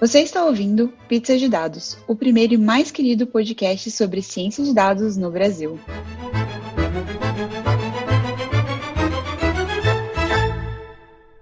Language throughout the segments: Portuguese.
Você está ouvindo Pizza de Dados, o primeiro e mais querido podcast sobre ciência de dados no Brasil.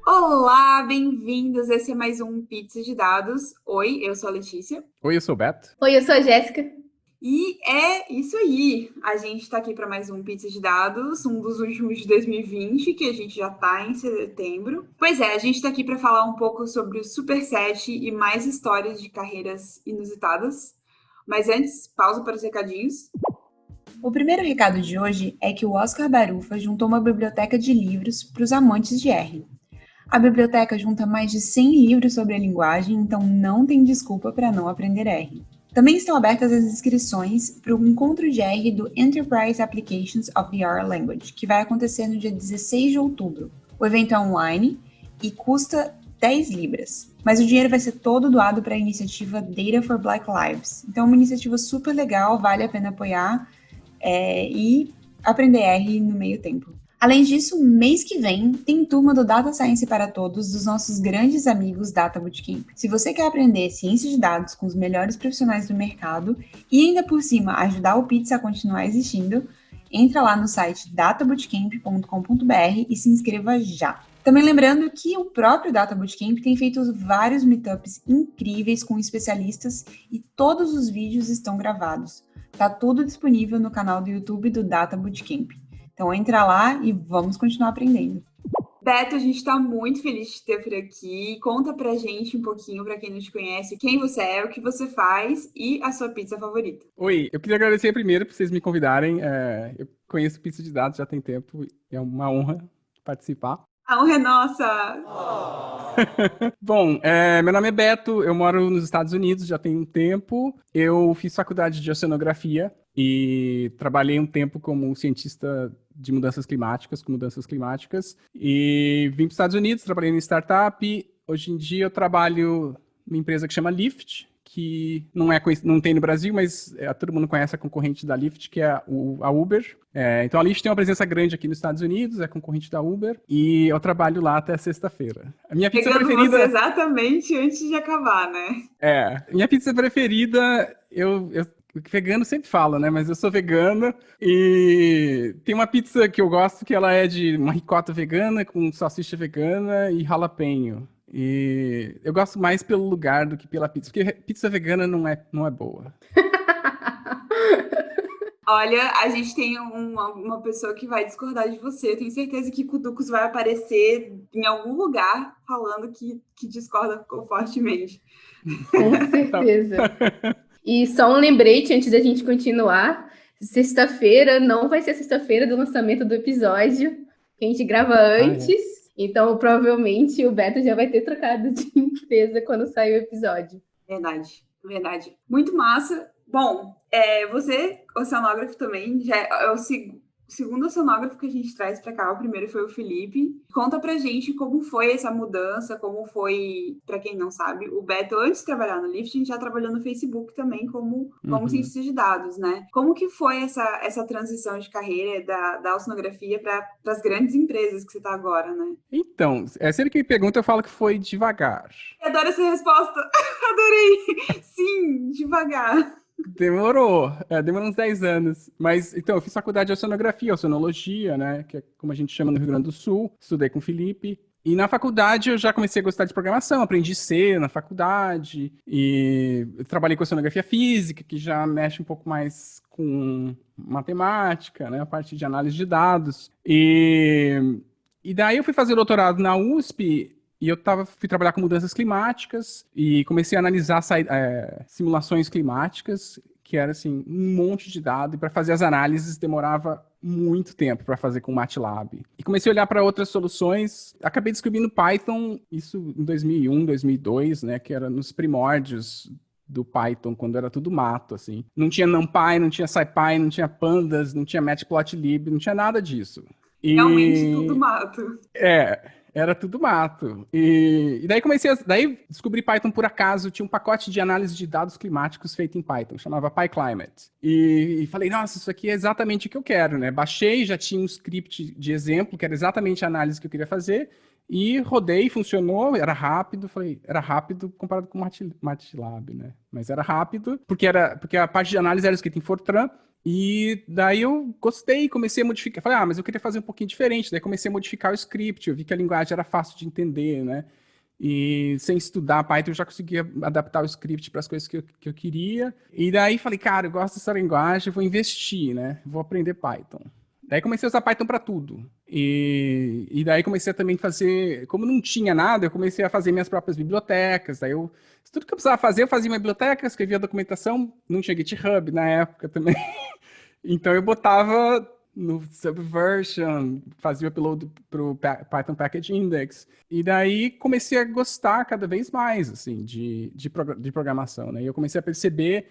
Olá, bem-vindos. Esse é mais um Pizza de Dados. Oi, eu sou a Letícia. Oi, eu sou o Beto. Oi, eu sou a Jéssica. E é isso aí. A gente está aqui para mais um Pizza de Dados, um dos últimos de 2020, que a gente já está em setembro. Pois é, a gente está aqui para falar um pouco sobre o Superset e mais histórias de carreiras inusitadas. Mas antes, pausa para os recadinhos. O primeiro recado de hoje é que o Oscar Barufa juntou uma biblioteca de livros para os amantes de R. A biblioteca junta mais de 100 livros sobre a linguagem, então não tem desculpa para não aprender R. Também estão abertas as inscrições para o encontro de R do Enterprise Applications of the R Language, que vai acontecer no dia 16 de outubro. O evento é online e custa 10 libras, mas o dinheiro vai ser todo doado para a iniciativa Data for Black Lives. Então é uma iniciativa super legal, vale a pena apoiar é, e aprender R no meio tempo. Além disso, mês que vem tem turma do Data Science para Todos dos nossos grandes amigos Data Bootcamp. Se você quer aprender ciência de dados com os melhores profissionais do mercado e ainda por cima ajudar o Pizza a continuar existindo, entra lá no site databootcamp.com.br e se inscreva já. Também lembrando que o próprio Data Bootcamp tem feito vários meetups incríveis com especialistas e todos os vídeos estão gravados. Tá tudo disponível no canal do YouTube do Data Bootcamp. Então entra lá e vamos continuar aprendendo. Beto, a gente está muito feliz de ter por aqui. Conta pra gente um pouquinho, para quem não te conhece, quem você é, o que você faz e a sua pizza favorita. Oi, eu queria agradecer primeiro por vocês me convidarem. É, eu conheço pizza de dados já tem tempo, é uma honra participar. A honra é nossa! Oh. Bom, é, meu nome é Beto, eu moro nos Estados Unidos já tem um tempo. Eu fiz faculdade de oceanografia e trabalhei um tempo como cientista de mudanças climáticas, com mudanças climáticas, e vim para os Estados Unidos, trabalhei em startup. Hoje em dia eu trabalho numa empresa que chama Lyft, que não é não tem no Brasil, mas é, todo mundo conhece a concorrente da Lyft, que é a, a Uber. É, então a Lyft tem uma presença grande aqui nos Estados Unidos, é concorrente da Uber, e eu trabalho lá até sexta-feira. A minha pizza Pegando preferida. Exatamente antes de acabar, né? É. Minha pizza preferida, eu, eu vegano sempre fala, né? Mas eu sou vegana e tem uma pizza que eu gosto que ela é de uma ricota vegana com salsicha vegana e jalapeno. E eu gosto mais pelo lugar do que pela pizza, porque pizza vegana não é, não é boa. Olha, a gente tem uma, uma pessoa que vai discordar de você. Eu tenho certeza que Kuducos vai aparecer em algum lugar falando que, que discorda fortemente. Com certeza. E só um lembrete antes da gente continuar. Sexta-feira não vai ser sexta-feira do lançamento do episódio, que a gente grava antes. Ah, é. Então, provavelmente, o Beto já vai ter trocado de empresa quando sair o episódio. Verdade, verdade. Muito massa. Bom, é, você, oceanógrafo também, já é o segundo o segundo oceanógrafo que a gente traz para cá, o primeiro foi o Felipe. Conta pra gente como foi essa mudança, como foi, para quem não sabe, o Beto, antes de trabalhar no Lift, a gente já trabalhou no Facebook também como, como uhum. cientista de dados, né? Como que foi essa, essa transição de carreira da, da oceanografia para as grandes empresas que você está agora, né? Então, é sempre que me pergunta, eu falo que foi devagar. Eu adoro essa resposta. Adorei. Sim, devagar. Demorou, é, demorou uns 10 anos. Mas, então, eu fiz faculdade de oceanografia, oceanologia, né? Que é como a gente chama no Rio Grande do Sul. Estudei com o Felipe. E na faculdade eu já comecei a gostar de programação, aprendi C na faculdade. E trabalhei com oceanografia física, que já mexe um pouco mais com matemática, né? A parte de análise de dados. E, e daí eu fui fazer doutorado na USP e eu tava, fui trabalhar com mudanças climáticas e comecei a analisar é, simulações climáticas, que era assim, um monte de dado, e para fazer as análises demorava muito tempo para fazer com MATLAB. E comecei a olhar para outras soluções, acabei descobrindo Python, isso em 2001, 2002, né, que era nos primórdios do Python, quando era tudo mato, assim. Não tinha NumPy, não tinha SciPy, não tinha Pandas, não tinha Matplotlib, não tinha nada disso. E... Realmente tudo mato. É, era tudo mato. E, e daí comecei a, daí descobri Python por acaso, tinha um pacote de análise de dados climáticos feito em Python, chamava PyClimate. E, e falei, nossa, isso aqui é exatamente o que eu quero, né? Baixei, já tinha um script de exemplo, que era exatamente a análise que eu queria fazer, E rodei, funcionou, era rápido, falei, era rápido comparado com o MATLAB, né? Mas era rápido, porque, era, porque a parte de análise era escrita em Fortran, e daí eu gostei, comecei a modificar. Falei, ah, mas eu queria fazer um pouquinho diferente. Daí comecei a modificar o script, eu vi que a linguagem era fácil de entender, né? E sem estudar Python, eu já conseguia adaptar o script para as coisas que eu, que eu queria. E daí falei, cara, eu gosto dessa linguagem, vou investir, né? Vou aprender Python. Daí comecei a usar Python para tudo. E, e daí comecei a também fazer, como não tinha nada, eu comecei a fazer minhas próprias bibliotecas. Daí eu, tudo que eu precisava fazer, eu fazia minha biblioteca, escrevia documentação, não tinha GitHub na época também. então eu botava no Subversion, fazia upload para o Python Package Index. E daí comecei a gostar cada vez mais, assim, de, de, de programação, né? E eu comecei a perceber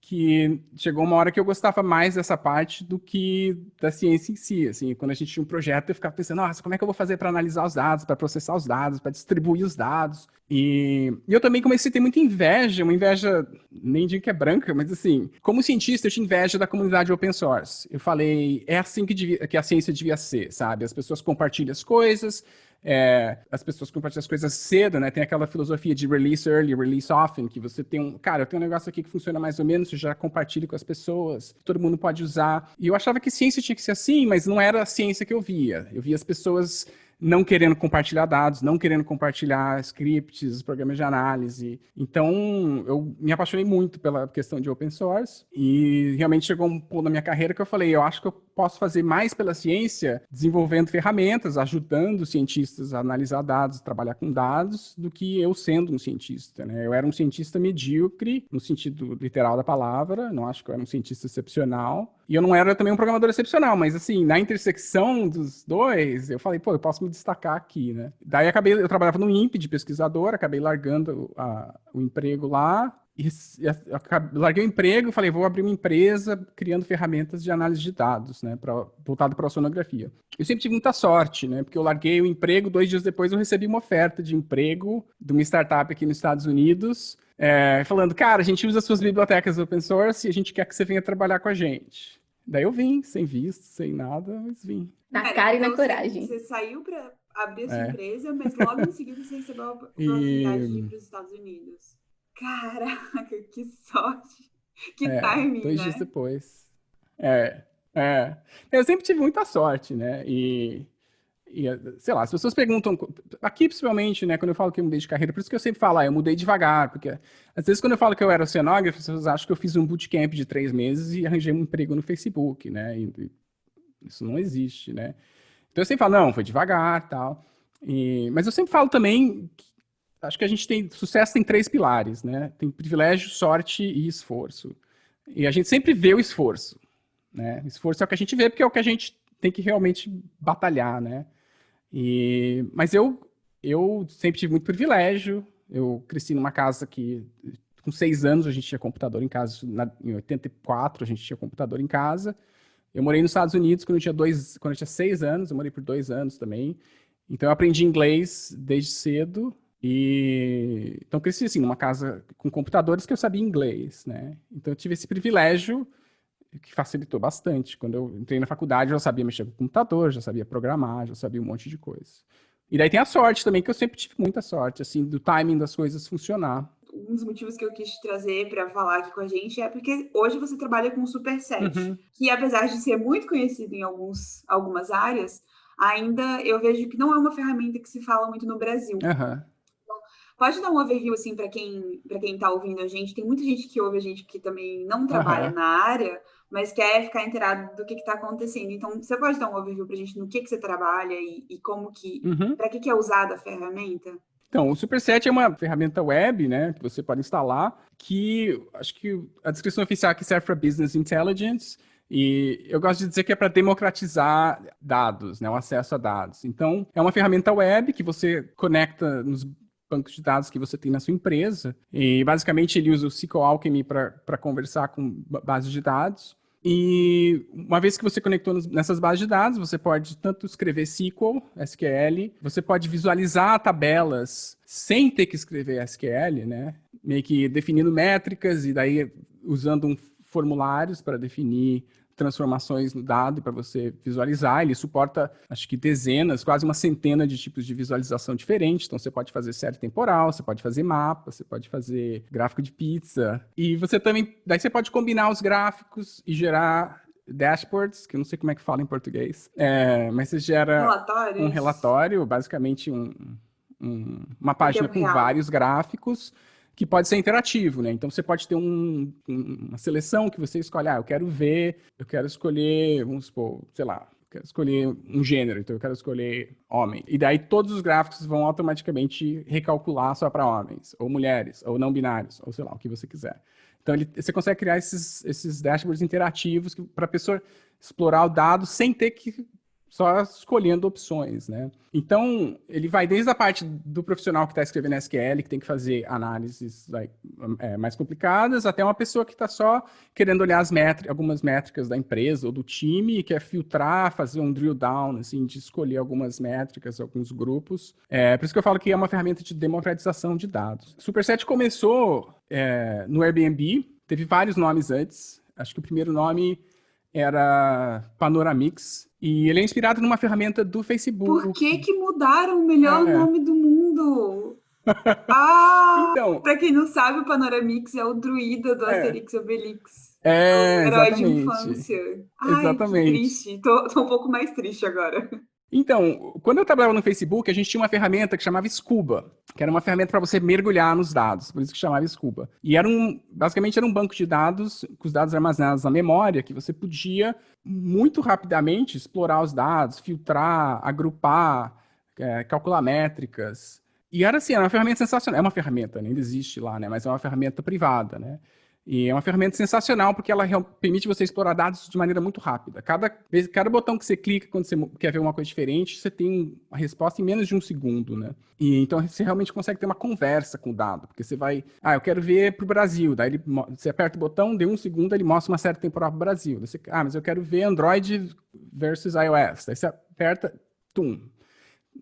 que chegou uma hora que eu gostava mais dessa parte do que da ciência em si, assim, quando a gente tinha um projeto eu ficava pensando, nossa, como é que eu vou fazer para analisar os dados, para processar os dados, para distribuir os dados, e, e, eu também comecei a ter muita inveja, uma inveja, nem digo que é branca, mas assim, como cientista eu tinha inveja da comunidade open source, eu falei, é assim que, devia, que a ciência devia ser, sabe, as pessoas compartilham as coisas, é, as pessoas compartilham as coisas cedo, né? Tem aquela filosofia de release early, release often, que você tem um, cara, eu tenho um negócio aqui que funciona mais ou menos, você já compartilha com as pessoas, todo mundo pode usar. E eu achava que ciência tinha que ser assim, mas não era a ciência que eu via. Eu via as pessoas não querendo compartilhar dados, não querendo compartilhar scripts, programas de análise. Então, eu me apaixonei muito pela questão de open source e realmente chegou um ponto na minha carreira que eu falei, eu acho que eu posso fazer mais pela ciência desenvolvendo ferramentas, ajudando cientistas a analisar dados, trabalhar com dados, do que eu sendo um cientista. Né? Eu era um cientista medíocre, no sentido literal da palavra, não acho que eu era um cientista excepcional, e eu não era também um programador excepcional, mas assim, na intersecção dos dois, eu falei, pô, eu posso me destacar aqui, né? Daí acabei, eu trabalhava no INPE de pesquisador, acabei largando a, o emprego lá, e, e larguei o emprego, falei, vou abrir uma empresa criando ferramentas de análise de dados, né, pra, voltado para a sonografia. Eu sempre tive muita sorte, né, porque eu larguei o emprego, dois dias depois eu recebi uma oferta de emprego de uma startup aqui nos Estados Unidos, é, falando, cara, a gente usa suas bibliotecas open source e a gente quer que você venha trabalhar com a gente. Daí eu vim, sem visto, sem nada, mas vim. Na cara, cara e na então, coragem. Você, você saiu para abrir a sua é. empresa, mas logo em seguida você recebeu a oportunidade e... de ir para os Estados Unidos. Caraca, que sorte! Que é, timing, dois né? dias depois. É, é. Eu sempre tive muita sorte, né? E e, sei lá, as pessoas perguntam, aqui principalmente, né, quando eu falo que eu mudei de carreira, por isso que eu sempre falo, ah, eu mudei devagar, porque às vezes quando eu falo que eu era oceanógrafo, as pessoas acham que eu fiz um bootcamp de três meses e arranjei um emprego no Facebook, né, e, isso não existe, né. Então eu sempre falo, não, foi devagar, tal, e, mas eu sempre falo também, que, acho que a gente tem, sucesso tem três pilares, né, tem privilégio, sorte e esforço, e a gente sempre vê o esforço, né, esforço é o que a gente vê porque é o que a gente tem que realmente batalhar, né, e, mas eu, eu sempre tive muito privilégio. Eu cresci numa casa que, com seis anos, a gente tinha computador em casa. Na, em 84, a gente tinha computador em casa. Eu morei nos Estados Unidos quando eu tinha, dois, quando eu tinha seis anos. Eu morei por dois anos também. Então, eu aprendi inglês desde cedo. E então cresci assim numa casa com computadores que eu sabia inglês, né? Então eu tive esse privilégio que facilitou bastante. Quando eu entrei na faculdade, eu já sabia mexer com computador, já sabia programar, já sabia um monte de coisa. E daí tem a sorte também, que eu sempre tive muita sorte, assim, do timing das coisas funcionar. Um dos motivos que eu quis trazer para falar aqui com a gente é porque hoje você trabalha com o Superset, uhum. que apesar de ser muito conhecido em alguns, algumas áreas, ainda eu vejo que não é uma ferramenta que se fala muito no Brasil. Uhum. Pode dar um overview, assim, para quem para quem está ouvindo a gente. Tem muita gente que ouve a gente que também não trabalha uhum. na área, mas quer ficar inteirado do que está acontecendo. Então, você pode dar um overview para a gente no que, que você trabalha e, e como que, uhum. para que, que é usada a ferramenta? Então, o Superset é uma ferramenta web, né, que você pode instalar, que acho que a descrição oficial aqui serve para Business Intelligence, e eu gosto de dizer que é para democratizar dados, né, o acesso a dados. Então, é uma ferramenta web que você conecta nos bancos de dados que você tem na sua empresa. E basicamente ele usa o SQL Alchemy para conversar com bases de dados. E uma vez que você conectou nessas bases de dados, você pode tanto escrever SQL, SQL, você pode visualizar tabelas sem ter que escrever SQL, né? Meio que definindo métricas e daí usando um formulários para definir transformações no dado para você visualizar. Ele suporta, acho que dezenas, quase uma centena de tipos de visualização diferentes. Então, você pode fazer série temporal, você pode fazer mapa, você pode fazer gráfico de pizza. E você também, daí você pode combinar os gráficos e gerar dashboards, que eu não sei como é que fala em português, é, mas você gera um relatório, basicamente um, um, uma página com vários gráficos que pode ser interativo, né? Então você pode ter um, uma seleção que você escolhe, ah, eu quero ver, eu quero escolher, vamos supor, sei lá, eu quero escolher um gênero, então eu quero escolher homem. E daí todos os gráficos vão automaticamente recalcular só para homens, ou mulheres, ou não binários, ou sei lá, o que você quiser. Então ele, você consegue criar esses, esses dashboards interativos para a pessoa explorar o dado sem ter que só escolhendo opções, né? Então, ele vai desde a parte do profissional que está escrevendo SQL, que tem que fazer análises like, é, mais complicadas, até uma pessoa que está só querendo olhar as métricas, algumas métricas da empresa ou do time e quer filtrar, fazer um drill down, assim, de escolher algumas métricas, alguns grupos. É, por isso que eu falo que é uma ferramenta de democratização de dados. Superset começou é, no Airbnb, teve vários nomes antes. Acho que o primeiro nome era Panoramix, e ele é inspirado numa ferramenta do Facebook. Por que que mudaram o melhor é. nome do mundo? Ah, então, pra quem não sabe, o Panoramix é o druida do é. Asterix Obelix. É, herói exatamente. de infância. Ai, exatamente. triste. Tô, tô um pouco mais triste agora. Então, quando eu trabalhava no Facebook, a gente tinha uma ferramenta que chamava Scuba, que era uma ferramenta para você mergulhar nos dados, por isso que chamava Scuba. E era um, basicamente era um banco de dados com os dados armazenados na memória, que você podia muito rapidamente explorar os dados, filtrar, agrupar, é, calcular métricas. E era assim, era uma ferramenta sensacional. É uma ferramenta, ainda existe lá, né? Mas é uma ferramenta privada, né? E é uma ferramenta sensacional porque ela permite você explorar dados de maneira muito rápida. Cada, cada botão que você clica quando você quer ver uma coisa diferente, você tem a resposta em menos de um segundo, né? E então você realmente consegue ter uma conversa com o dado, porque você vai, ah, eu quero ver para o Brasil, daí ele, você aperta o botão, deu um segundo, ele mostra uma série temporal para o Brasil. Você, ah, mas eu quero ver Android versus iOS. Daí você aperta, tum.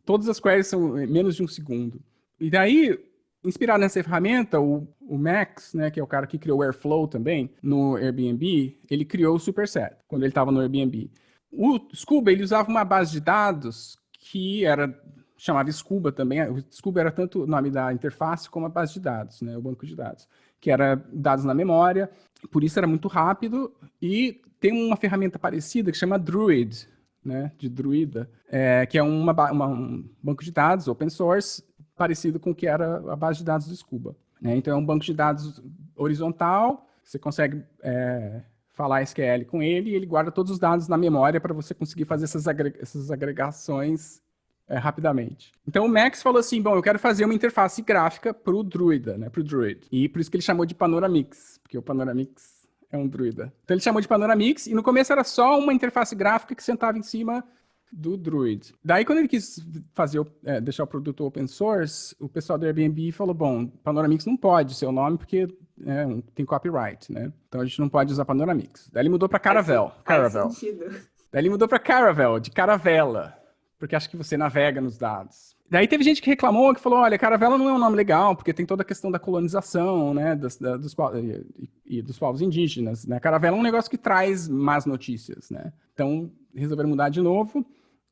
Todas as queries são menos de um segundo. E daí Inspirado nessa ferramenta, o, o Max, né, que é o cara que criou o Airflow também, no Airbnb, ele criou o Superset, quando ele estava no Airbnb. O Scuba, ele usava uma base de dados que era chamava Scuba também. O Scuba era tanto o nome da interface como a base de dados, né, o banco de dados, que era dados na memória, por isso era muito rápido. E tem uma ferramenta parecida que chama Druid, né, de Druida, é, que é uma, uma, um banco de dados open source parecido com o que era a base de dados do Scuba. Né? Então, é um banco de dados horizontal, você consegue é, falar SQL com ele e ele guarda todos os dados na memória para você conseguir fazer essas, agreg essas agregações é, rapidamente. Então o Max falou assim, bom, eu quero fazer uma interface gráfica para o Druida, né, para o Druid. E por isso que ele chamou de Panoramix, porque o Panoramix é um Druida. Então ele chamou de Panoramix e no começo era só uma interface gráfica que sentava em cima do Druid. Daí, quando ele quis fazer, é, deixar o produto open source, o pessoal do Airbnb falou, bom, Panoramix não pode ser o nome porque é, tem copyright, né? Então a gente não pode usar Panoramix. Daí ele mudou para Caravel. Faz, Caravel. Faz Daí ele mudou para Caravel, de caravela, porque acho que você navega nos dados. Daí teve gente que reclamou, que falou, olha, caravela não é um nome legal, porque tem toda a questão da colonização, né, dos, da, dos, e, e, dos povos indígenas, né? Caravela é um negócio que traz más notícias, né? Então, resolveram mudar de novo.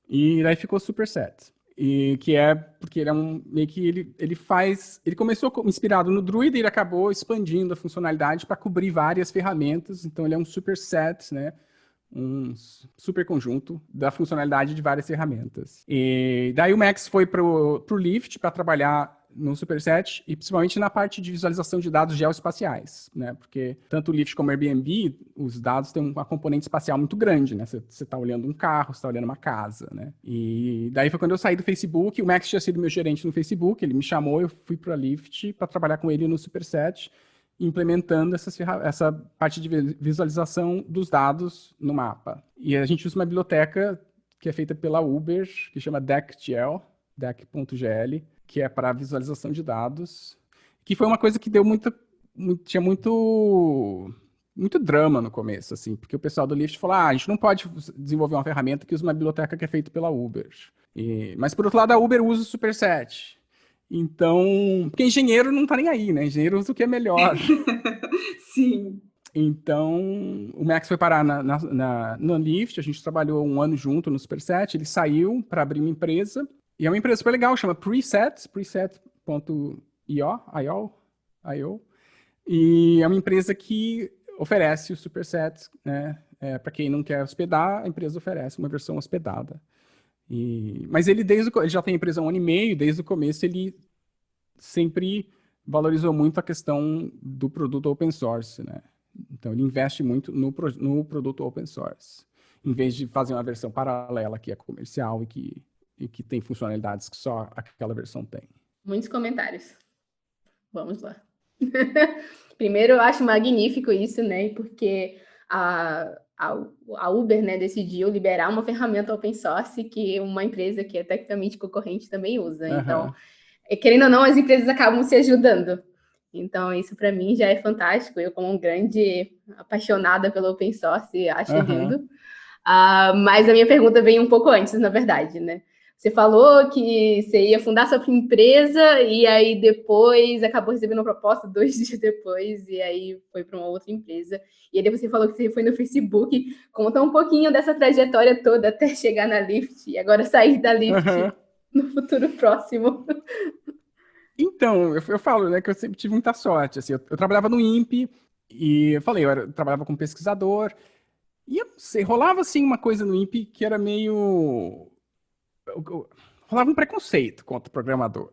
E daí ficou super set. E que é porque ele é um meio que ele, ele faz, ele começou inspirado no Druid e ele acabou expandindo a funcionalidade para cobrir várias ferramentas. Então ele é um super set, né? Um super conjunto da funcionalidade de várias ferramentas. E daí o Max foi para o Lift para trabalhar no Superset e principalmente na parte de visualização de dados geoespaciais, né? Porque tanto o Lyft como o Airbnb, os dados têm uma componente espacial muito grande, né? Você está olhando um carro, você está olhando uma casa, né? E daí foi quando eu saí do Facebook, o Max tinha sido meu gerente no Facebook, ele me chamou, eu fui para a Lyft para trabalhar com ele no Superset, implementando essas, essa parte de visualização dos dados no mapa. E a gente usa uma biblioteca que é feita pela Uber, que chama DeckGL, deck.gl, que é para visualização de dados, que foi uma coisa que deu muita, muito, tinha muito muito drama no começo, assim, porque o pessoal do Lyft falou, ah, a gente não pode desenvolver uma ferramenta que usa uma biblioteca que é feita pela Uber. E, mas, por outro lado, a Uber usa o Superset. Então, porque engenheiro não tá nem aí, né? Engenheiro usa o que é melhor. Sim. Então, o Max foi parar na, na, na, no Lift, a gente trabalhou um ano junto no Superset, ele saiu para abrir uma empresa, e é uma empresa super legal, chama Preset, preset.io, IO, IO, e é uma empresa que oferece o Superset, né? É, para quem não quer hospedar, a empresa oferece uma versão hospedada. E, mas ele desde o, ele já tem empresa há um ano e meio, desde o começo ele sempre valorizou muito a questão do produto open source, né? Então ele investe muito no, no produto open source, em vez de fazer uma versão paralela que é comercial e que, e que tem funcionalidades que só aquela versão tem. Muitos comentários. Vamos lá. Primeiro, eu acho magnífico isso, né? Porque a, a, Uber né, decidiu liberar uma ferramenta open source que uma empresa que é tecnicamente concorrente também usa. Uhum. Então, é, querendo ou não, as empresas acabam se ajudando. Então, isso para mim já é fantástico. Eu, como um grande apaixonada pelo open source, acho uhum. lindo. Uh, mas a minha pergunta vem um pouco antes, na verdade, né? Você falou que você ia fundar sua empresa e aí depois acabou recebendo uma proposta dois dias depois e aí foi para uma outra empresa. E aí você falou que você foi no Facebook. Conta um pouquinho dessa trajetória toda até chegar na Lyft e agora sair da Lyft uhum. no futuro próximo. Então, eu, eu, falo né, que eu sempre tive muita sorte. Assim, eu, eu trabalhava no INPE e eu falei, eu, era, eu trabalhava como pesquisador e eu não sei, rolava assim uma coisa no INPE que era meio rolava um preconceito contra programador.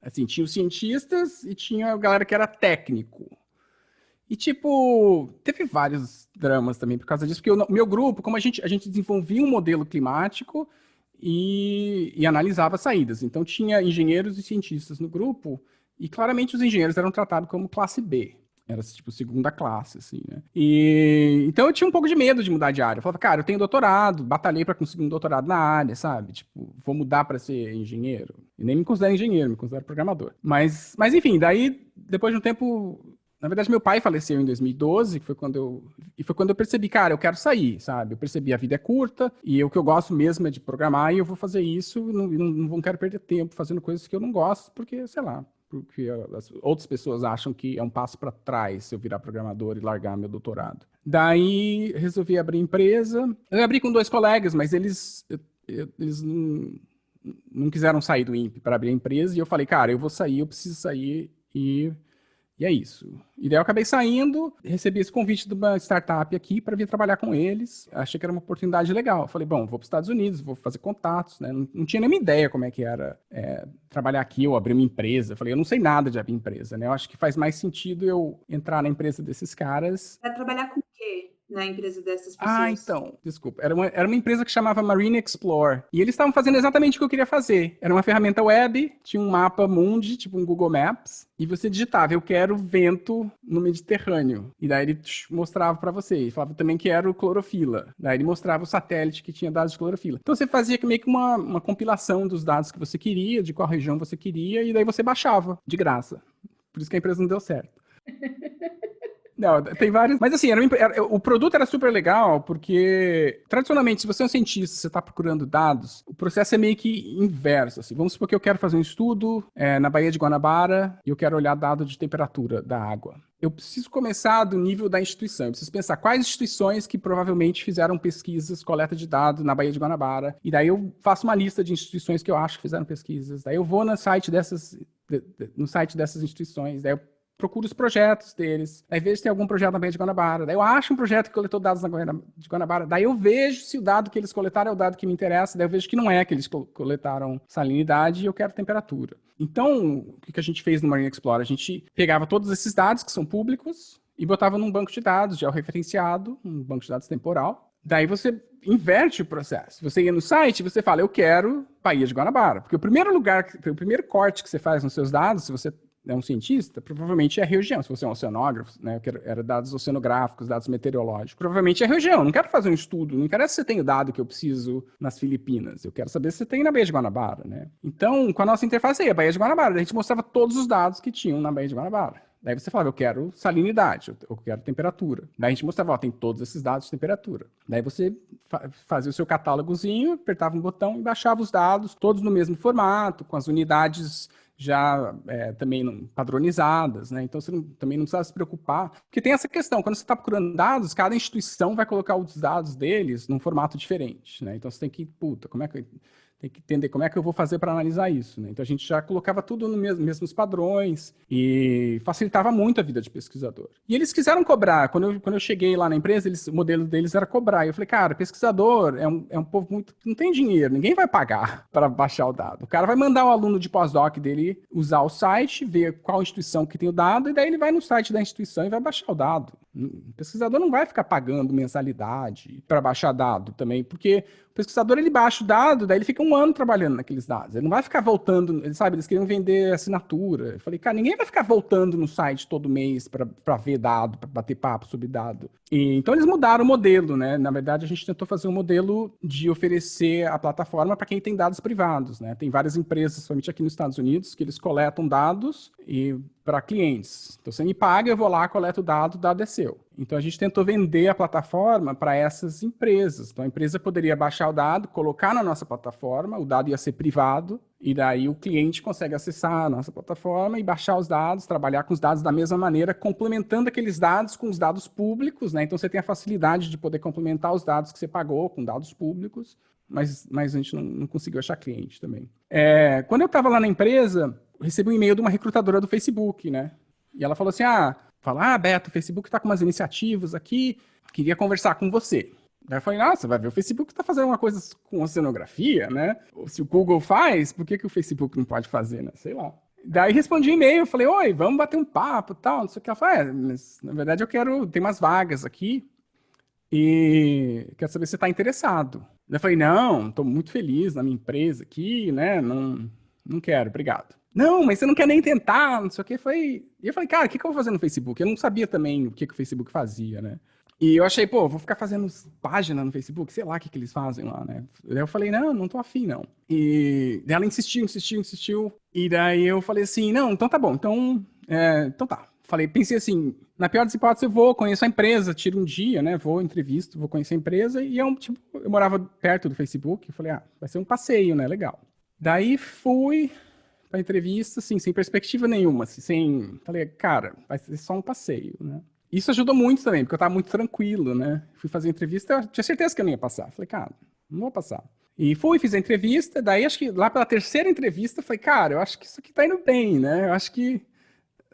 Assim, tinha os cientistas e tinha a galera que era técnico. E, tipo, teve vários dramas também por causa disso, porque o meu grupo, como a gente, a gente desenvolvia um modelo climático e, e analisava saídas. Então, tinha engenheiros e cientistas no grupo, e claramente os engenheiros eram tratados como classe B. Era, tipo, segunda classe, assim, né? E... Então eu tinha um pouco de medo de mudar de área. Eu falava, cara, eu tenho doutorado, batalhei para conseguir um doutorado na área, sabe? Tipo, vou mudar para ser engenheiro. E nem me considero engenheiro, me considero programador. Mas, mas enfim, daí, depois de um tempo... Na verdade, meu pai faleceu em 2012, que foi quando eu... E foi quando eu percebi, cara, eu quero sair, sabe? Eu percebi a vida é curta, e o que eu gosto mesmo é de programar, e eu vou fazer isso, e não, não, não quero perder tempo fazendo coisas que eu não gosto, porque, sei lá, porque as outras pessoas acham que é um passo para trás se eu virar programador e largar meu doutorado. Daí resolvi abrir empresa. Eu abri com dois colegas, mas eles, eles não, não quiseram sair do INPE para abrir a empresa e eu falei, cara, eu vou sair, eu preciso sair e e é isso. E daí eu acabei saindo, recebi esse convite de uma startup aqui para vir trabalhar com eles. Achei que era uma oportunidade legal. Falei, bom, vou para os Estados Unidos, vou fazer contatos, né? Não, não tinha nenhuma ideia como é que era é, trabalhar aqui ou abrir uma empresa. Falei, eu não sei nada de abrir empresa, né? Eu acho que faz mais sentido eu entrar na empresa desses caras. Vai trabalhar com o quê? Na empresa dessas ah, pessoas? Ah, então, desculpa. Era uma, era uma empresa que chamava Marine Explore. E eles estavam fazendo exatamente o que eu queria fazer. Era uma ferramenta web, tinha um mapa mundi, tipo um Google Maps, e você digitava, eu quero vento no Mediterrâneo. E daí ele mostrava para você. E falava também que era o clorofila. Daí ele mostrava o satélite que tinha dados de clorofila. Então você fazia meio que uma, uma compilação dos dados que você queria, de qual região você queria, e daí você baixava, de graça. Por isso que a empresa não deu certo. Não, tem vários. Mas assim, era, era, o produto era super legal, porque tradicionalmente, se você é um cientista, você está procurando dados, o processo é meio que inverso. Assim. Vamos supor que eu quero fazer um estudo é, na Baía de Guanabara e eu quero olhar dado de temperatura da água. Eu preciso começar do nível da instituição. Eu preciso pensar quais instituições que provavelmente fizeram pesquisas, coleta de dados na Baía de Guanabara. E daí eu faço uma lista de instituições que eu acho que fizeram pesquisas. Daí eu vou no site dessas, no site dessas instituições. Daí eu procuro os projetos deles, aí vejo se tem algum projeto na Baía de Guanabara, daí eu acho um projeto que coletou dados na Baía de Guanabara, daí eu vejo se o dado que eles coletaram é o dado que me interessa, daí eu vejo que não é que eles coletaram salinidade e eu quero temperatura. Então, o que a gente fez no Marine Explorer? A gente pegava todos esses dados que são públicos e botava num banco de dados georreferenciado, um banco de dados temporal, daí você inverte o processo. Você ia no site, você fala, eu quero Baía de Guanabara. Porque o primeiro lugar, o primeiro corte que você faz nos seus dados, se você é um cientista, provavelmente é a região. Se você é um oceanógrafo, né, eu era dados oceanográficos, dados meteorológicos, provavelmente é a região. não quero fazer um estudo, não interessa se você tem o dado que eu preciso nas Filipinas. Eu quero saber se você tem na Baía de Guanabara, né? Então, com a nossa interface aí, a Baía de Guanabara, a gente mostrava todos os dados que tinham na Baía de Guanabara. Daí você falava, eu quero salinidade, eu quero temperatura. Daí a gente mostrava, ó, tem todos esses dados de temperatura. Daí você fa fazia o seu catálogozinho, apertava um botão e baixava os dados, todos no mesmo formato, com as unidades já é, também padronizadas, né? Então você não, também não precisa se preocupar, porque tem essa questão, quando você está procurando dados, cada instituição vai colocar os dados deles num formato diferente, né? Então você tem que, puta, como é que tem que entender como é que eu vou fazer para analisar isso. Né? Então a gente já colocava tudo nos mesmo, mesmos padrões e facilitava muito a vida de pesquisador. E eles quiseram cobrar. Quando eu, quando eu cheguei lá na empresa, eles, o modelo deles era cobrar. E eu falei, cara, pesquisador é um, é um povo muito. não tem dinheiro, ninguém vai pagar para baixar o dado. O cara vai mandar o aluno de pós-doc dele usar o site, ver qual instituição que tem o dado, e daí ele vai no site da instituição e vai baixar o dado. O pesquisador não vai ficar pagando mensalidade para baixar dado também, porque o pesquisador ele baixa o dado, daí ele fica um ano trabalhando naqueles dados. Ele não vai ficar voltando, ele sabe, eles queriam vender assinatura. Eu falei, cara, ninguém vai ficar voltando no site todo mês para ver dado, para bater papo sobre dado. E, então eles mudaram o modelo, né? Na verdade, a gente tentou fazer um modelo de oferecer a plataforma para quem tem dados privados, né? Tem várias empresas, somente aqui nos Estados Unidos, que eles coletam dados e para clientes. Então você me paga, eu vou lá, coleto o dado, o dado é seu. Então a gente tentou vender a plataforma para essas empresas. Então a empresa poderia baixar o dado, colocar na nossa plataforma, o dado ia ser privado, e daí o cliente consegue acessar a nossa plataforma e baixar os dados, trabalhar com os dados da mesma maneira, complementando aqueles dados com os dados públicos, né? Então você tem a facilidade de poder complementar os dados que você pagou com dados públicos, mas, mas a gente não, não conseguiu achar cliente também. É, quando eu estava lá na empresa, recebi um e-mail de uma recrutadora do Facebook, né? E ela falou assim, ah, fala, ah, Beto, o Facebook está com umas iniciativas aqui, queria conversar com você. Daí eu falei, nossa, vai ver, o Facebook está fazendo uma coisa com oceanografia, né? Se o Google faz, por que, que o Facebook não pode fazer, né? Sei lá. Daí respondi e-mail, falei, oi, vamos bater um papo tal, não sei o que. Ela falou, é, mas na verdade eu quero, tem umas vagas aqui e quero saber se você está interessado. Daí eu falei, não, estou muito feliz na minha empresa aqui, né? Não, não quero, obrigado. Não, mas você não quer nem tentar, não sei o que. Foi... E eu falei, cara, o que, que eu vou fazer no Facebook? Eu não sabia também o que, que o Facebook fazia, né? E eu achei, pô, vou ficar fazendo página no Facebook, sei lá o que, que eles fazem lá, né? Daí eu falei, não, não tô afim, não. E ela insistiu, insistiu, insistiu. E daí eu falei assim, não, então tá bom, então, é, então tá. Falei, pensei assim, na pior das hipóteses eu vou, conheço a empresa, tiro um dia, né? Vou, entrevisto, vou conhecer a empresa. E eu, tipo, eu morava perto do Facebook. Falei, ah, vai ser um passeio, né? Legal. Daí fui, para entrevista, assim, sem perspectiva nenhuma, assim, sem... Falei, cara, vai ser só um passeio, né? Isso ajudou muito também, porque eu estava muito tranquilo, né? Fui fazer a entrevista, eu tinha certeza que eu não ia passar. Falei, cara, não vou passar. E fui, fiz a entrevista, daí acho que lá pela terceira entrevista, falei, cara, eu acho que isso aqui tá indo bem, né? Eu acho que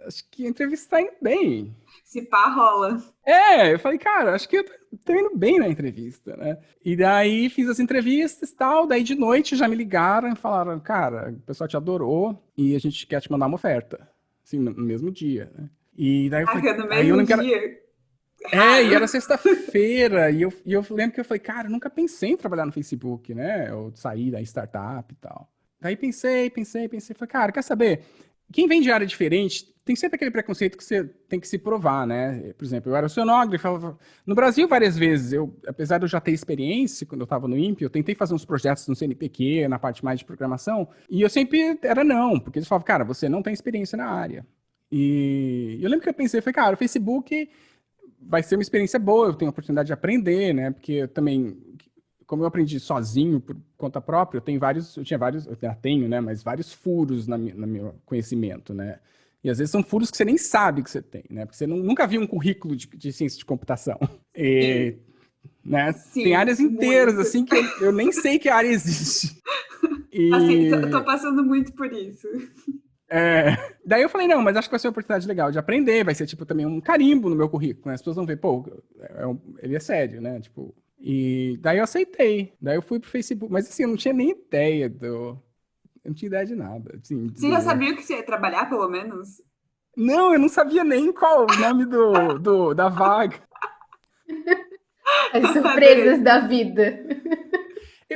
acho que a entrevista tá indo bem. Se pá, rola. É, eu falei, cara, acho que eu tô indo bem na entrevista, né? E daí fiz as entrevistas e tal, daí de noite já me ligaram e falaram, cara, o pessoal te adorou e a gente quer te mandar uma oferta. Assim, no mesmo dia, né? E daí eu falei, ah, no mesmo eu não quero... dia? É, e era sexta-feira, e eu, e eu lembro que eu falei, cara, eu nunca pensei em trabalhar no Facebook, né? Ou sair da startup e tal. Daí pensei, pensei, pensei, falei, cara, quer saber? Quem vem de área diferente tem sempre aquele preconceito que você tem que se provar, né? Por exemplo, eu era oceanógrafo, no Brasil várias vezes, eu, apesar de eu já ter experiência quando eu estava no INPE, eu tentei fazer uns projetos no CNPq, na parte mais de programação, e eu sempre era não, porque eles falavam, cara, você não tem experiência na área. E eu lembro que eu pensei, falei, cara, o Facebook vai ser uma experiência boa, eu tenho a oportunidade de aprender, né? Porque eu também como eu aprendi sozinho, por conta própria, eu tenho vários, eu tinha vários, eu tenho, né, mas vários furos na, no meu conhecimento, né. E às vezes são furos que você nem sabe que você tem, né, porque você não, nunca viu um currículo de, de ciência de computação. E, né, Sim, tem áreas inteiras, muito. assim, que eu, eu, nem sei que área existe. E... Assim, tô, tô passando muito por isso. É, daí eu falei, não, mas acho que vai ser uma oportunidade legal de aprender, vai ser, tipo, também um carimbo no meu currículo, né? As pessoas vão ver, pô, é um, ele é sério, né? Tipo, e daí eu aceitei. Daí eu fui pro Facebook. Mas assim, eu não tinha nem ideia do. Eu não tinha ideia de nada. Assim, você já sabia que você ia trabalhar, pelo menos? Não, eu não sabia nem qual o nome do, do, da vaga. As surpresas da vida.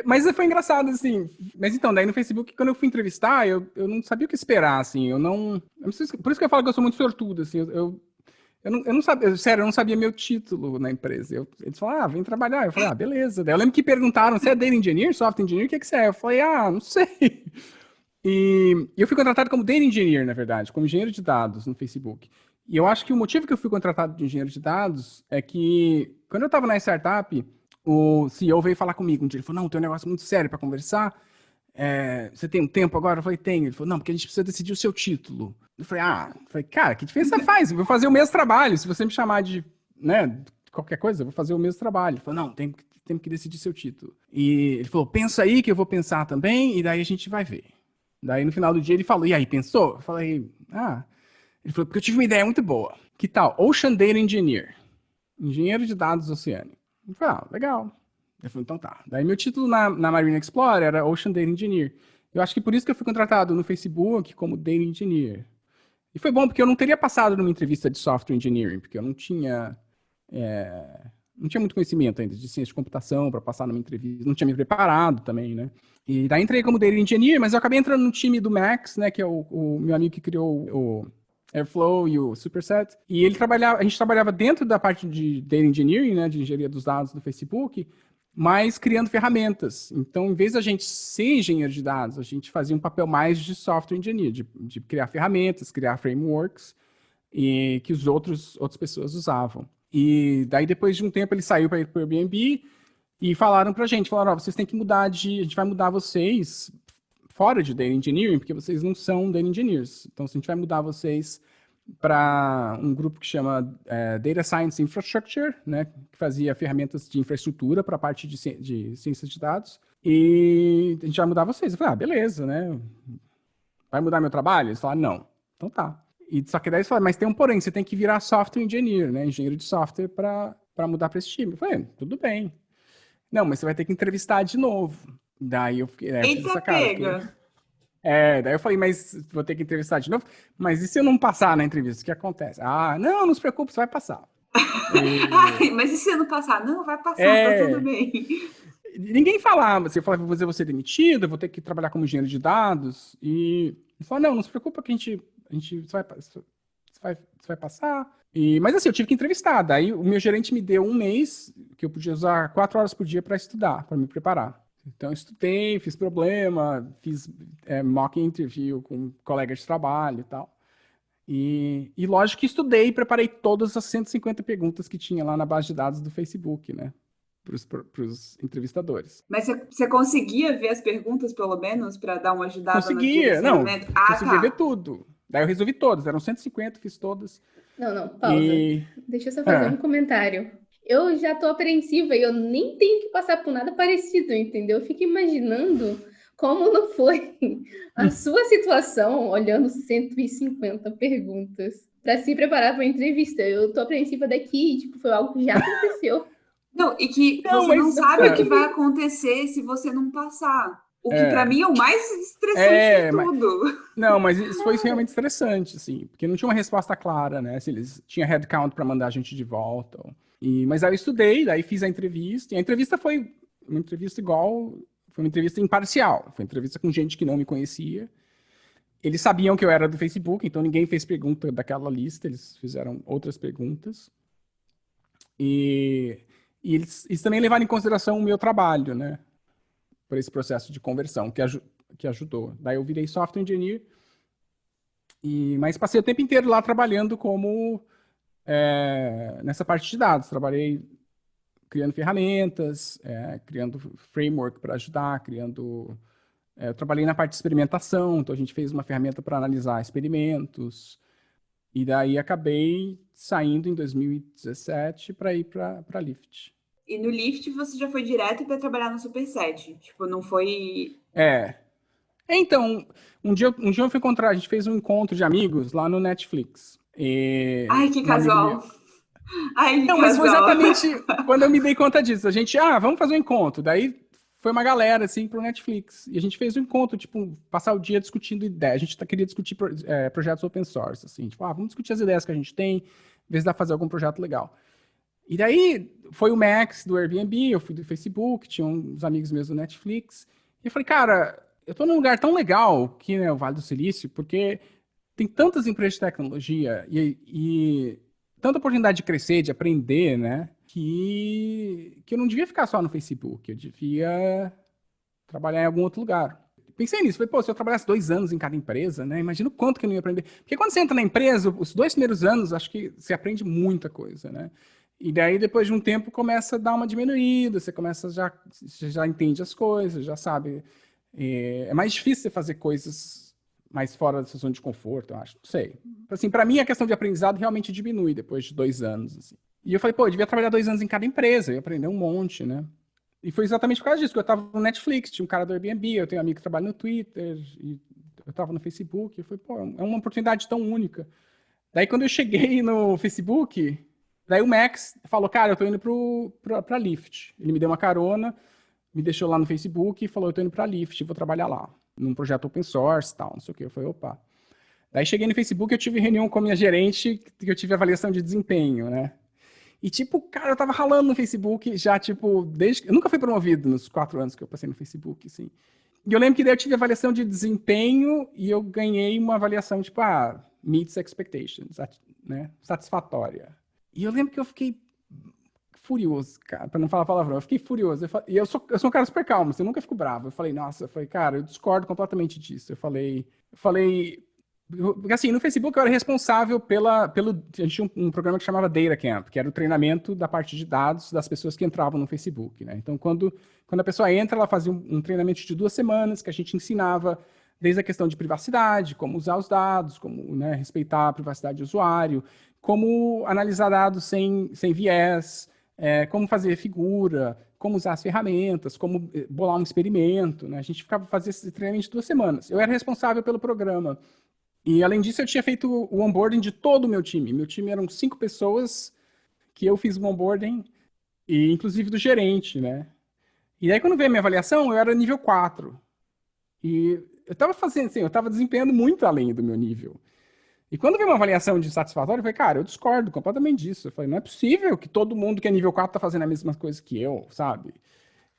Mas foi engraçado, assim. Mas então, daí no Facebook, quando eu fui entrevistar, eu, eu não sabia o que esperar, assim. Eu não. Eu não sei, por isso que eu falo que eu sou muito sortudo, assim. Eu, eu, eu não, eu não sabia, sério, eu não sabia meu título na empresa. Eu, eles falaram, ah, vem trabalhar. Eu falei, ah, beleza. Daí eu lembro que perguntaram, você é Data Engineer, Software Engineer, o que, que você é? Eu falei, ah, não sei. E eu fui contratado como Data Engineer, na verdade, como engenheiro de dados no Facebook. E eu acho que o motivo que eu fui contratado de engenheiro de dados é que, quando eu estava na startup, o CEO veio falar comigo um dia. Ele falou: Não, tem um negócio muito sério para conversar. É, você tem um tempo agora? Eu falei: Tenho. Ele falou: Não, porque a gente precisa decidir o seu título. Eu falei: Ah, eu falei, cara, que diferença faz? Eu vou fazer o mesmo trabalho. Se você me chamar de né, qualquer coisa, eu vou fazer o mesmo trabalho. Ele falou: Não, tem, tem que decidir seu título. E ele falou: Pensa aí que eu vou pensar também, e daí a gente vai ver. Daí no final do dia ele falou: E aí, pensou? Eu falei: Ah. Ele falou: Porque eu tive uma ideia muito boa. Que tal? Ocean Data Engineer. Engenheiro de dados oceânico. Eu falei, ah, legal. Ele falou, então tá. Daí meu título na, na Marine Explorer era Ocean Data Engineer. Eu acho que por isso que eu fui contratado no Facebook como Data Engineer. E foi bom, porque eu não teria passado numa entrevista de Software Engineering, porque eu não tinha... É, não tinha muito conhecimento ainda de ciência de computação para passar numa entrevista, não tinha me preparado também, né? E daí entrei como Data Engineer, mas eu acabei entrando no time do Max, né, que é o, o meu amigo que criou o Airflow e o Superset. E ele trabalhava, a gente trabalhava dentro da parte de Data Engineering, né, de engenharia dos dados do Facebook, mas criando ferramentas. Então, em vez da gente ser engenheiro de dados, a gente fazia um papel mais de software engineer, de, de criar ferramentas, criar frameworks, e que os outros outras pessoas usavam. E daí, depois de um tempo, ele saiu para ir para o Airbnb e falaram para a gente, falaram, oh, vocês têm que mudar de, a gente vai mudar vocês fora de Data Engineering, porque vocês não são Data Engineers. Então, a gente vai mudar vocês para um grupo que chama é, Data Science Infrastructure, né, que fazia ferramentas de infraestrutura para a parte de, de ciências de dados, e a gente vai mudar vocês. Eu falei, ah, beleza, né? Vai mudar meu trabalho? Eles falaram, não. Então tá. E só que daí eles falaram, mas tem um porém, você tem que virar software engineer, né? Engenheiro de software para mudar para esse time. Eu falei, tudo bem. Não, mas você vai ter que entrevistar de novo. Daí eu fiquei. É, essa cara, pega! Fiquei... É, daí eu falei, mas vou ter que entrevistar de novo. Mas e se eu não passar na entrevista? O que acontece? Ah, não, não se preocupe, você vai passar. E... Ai, mas e se eu não passar? Não, vai passar, tá é... tá tudo bem. Ninguém falava, você falava, vou ser demitido, vou ter que trabalhar como engenheiro de dados. E ele falou, não, não se preocupa que a gente, a gente vai, você vai, você vai passar. E, mas assim, eu tive que entrevistar. Daí o meu gerente me deu um mês que eu podia usar quatro horas por dia para estudar, para me preparar. Então, estudei, fiz problema, fiz é, mock interview com colegas de trabalho e tal. E, e lógico que estudei e preparei todas as 150 perguntas que tinha lá na base de dados do Facebook, né? Para os entrevistadores. Mas você conseguia ver as perguntas, pelo menos, para dar uma ajudada? Conseguia, não. Ah, conseguia tá. ver tudo. Daí eu resolvi todas, eram 150, fiz todas. Não, não, pausa. E... Deixa eu só fazer ah. um comentário eu já tô apreensiva e eu nem tenho que passar por nada parecido, entendeu? Eu fico imaginando como não foi a hum. sua situação olhando 150 perguntas para se preparar para a entrevista. Eu tô apreensiva daqui, tipo, foi algo que já aconteceu. Não, e que não, você não sabe o que vai acontecer se você não passar. O que é. para mim é o mais estressante é, de tudo. Mas, não, mas isso foi realmente estressante, assim, porque não tinha uma resposta clara, né? Se eles tinham headcount para mandar a gente de volta. Ou... E, mas aí eu estudei, daí fiz a entrevista, e a entrevista foi uma entrevista igual, foi uma entrevista imparcial, foi uma entrevista com gente que não me conhecia. Eles sabiam que eu era do Facebook, então ninguém fez pergunta daquela lista, eles fizeram outras perguntas. E, e eles, eles, também levaram em consideração o meu trabalho, né? Por esse processo de conversão, que, aj que ajudou. Daí eu virei software engineer, e, mas passei o tempo inteiro lá trabalhando como é, nessa parte de dados. Trabalhei criando ferramentas, é, criando framework para ajudar, criando... É, eu trabalhei na parte de experimentação, então a gente fez uma ferramenta para analisar experimentos, e daí acabei saindo em 2017 para ir para a Lyft. E no Lyft você já foi direto para trabalhar no Superset? Tipo, não foi... É. Então, um dia, um dia eu fui encontrar, a gente fez um encontro de amigos lá no Netflix. E Ai, que casual. Ai, Não, mas foi exatamente quando eu me dei conta disso. A gente, ah, vamos fazer um encontro. Daí foi uma galera, assim, pro Netflix. E a gente fez um encontro, tipo, passar o dia discutindo ideias. A gente tá, queria discutir é, projetos open source, assim. Tipo, ah, vamos discutir as ideias que a gente tem, ver se dá pra fazer algum projeto legal. E daí foi o Max do Airbnb, eu fui do Facebook, tinha uns amigos meus do Netflix. E eu falei, cara, eu tô num lugar tão legal que né, o Vale do Silício, porque tem tantas empresas de tecnologia e, e tanta oportunidade de crescer, de aprender, né? Que, que eu não devia ficar só no Facebook, eu devia trabalhar em algum outro lugar. pensei nisso. Falei, pô, se eu trabalhasse dois anos em cada empresa, né? Imagina o quanto que eu não ia aprender. Porque quando você entra na empresa, os dois primeiros anos, acho que você aprende muita coisa, né? E daí, depois de um tempo, começa a dar uma diminuída, você começa já, já entende as coisas, já sabe. É, é mais difícil você fazer coisas mais fora da sua zona de conforto, eu acho. Não sei. Assim, para mim, a questão de aprendizado realmente diminui depois de dois anos. Assim. E eu falei, pô, eu devia trabalhar dois anos em cada empresa, eu aprender um monte, né? E foi exatamente por causa disso, que eu estava no Netflix, tinha um cara do Airbnb, eu tenho um amigo que trabalha no Twitter, e eu estava no Facebook, eu falei, pô, é uma oportunidade tão única. Daí quando eu cheguei no Facebook, daí o Max falou, cara, eu tô indo pro, pro, pra Lyft. Ele me deu uma carona, me deixou lá no Facebook e falou, eu tô indo pra Lyft, vou trabalhar lá, num projeto open source tal, não sei o que. Eu falei, opa. Daí cheguei no Facebook, eu tive reunião com a minha gerente, que eu tive avaliação de desempenho, né? E, tipo, cara, eu tava ralando no Facebook já, tipo, desde... Eu nunca fui promovido nos quatro anos que eu passei no Facebook, assim. E eu lembro que daí eu tive avaliação de desempenho e eu ganhei uma avaliação, tipo, ah, meets expectations, né? Satisfatória. E eu lembro que eu fiquei furioso, cara, pra não falar palavrão. Eu fiquei furioso. Eu falei, e eu sou, eu sou um cara super calmo, assim, eu nunca fico bravo. Eu falei, nossa, eu falei, cara, eu discordo completamente disso. Eu falei, eu falei, porque assim, no Facebook eu era responsável pela, pelo, a gente tinha um, um, programa que chamava Data Camp, que era o treinamento da parte de dados das pessoas que entravam no Facebook, né? Então, quando, quando a pessoa entra, ela fazia um, um treinamento de duas semanas, que a gente ensinava desde a questão de privacidade, como usar os dados, como né, respeitar a privacidade do usuário, como analisar dados sem, sem viés, é, como fazer figura, como usar as ferramentas, como eh, bolar um experimento, né? A gente ficava fazendo esse treinamento duas semanas. Eu era responsável pelo programa. E além disso, eu tinha feito o onboarding de todo o meu time. Meu time eram cinco pessoas que eu fiz o onboarding, e inclusive do gerente, né? E aí, quando veio a minha avaliação, eu era nível 4. E eu estava fazendo, assim, eu estava desempenhando muito além do meu nível. E quando veio uma avaliação de satisfatório, eu falei, cara, eu discordo completamente disso. Eu falei, não é possível que todo mundo que é nível 4 tá fazendo a mesma coisa que eu, sabe?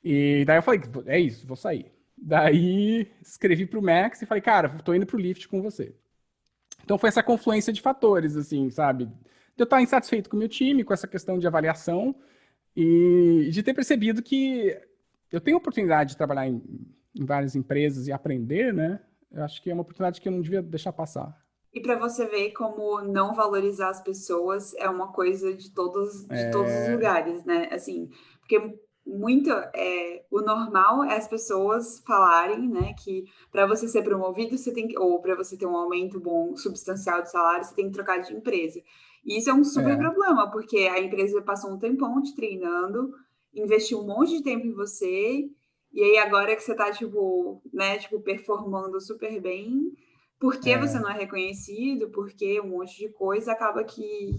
E daí eu falei, é isso, vou sair. Daí escrevi pro Max e falei, cara, tô indo pro Lyft com você. Então foi essa confluência de fatores, assim, sabe? De eu estar insatisfeito com o meu time, com essa questão de avaliação, e de ter percebido que eu tenho oportunidade de trabalhar em, em várias empresas e aprender, né? Eu acho que é uma oportunidade que eu não devia deixar passar. E para você ver como não valorizar as pessoas é uma coisa de todos, de é... todos os lugares, né? Assim, porque muito é, o normal é as pessoas falarem, né, que para você ser promovido, você tem que, ou para você ter um aumento bom, substancial de salário, você tem que trocar de empresa. E isso é um super é. problema, porque a empresa passou um tempão te treinando, investiu um monte de tempo em você, e aí agora que você está tipo, né, tipo, performando super bem, porque é. você não é reconhecido, porque um monte de coisa acaba que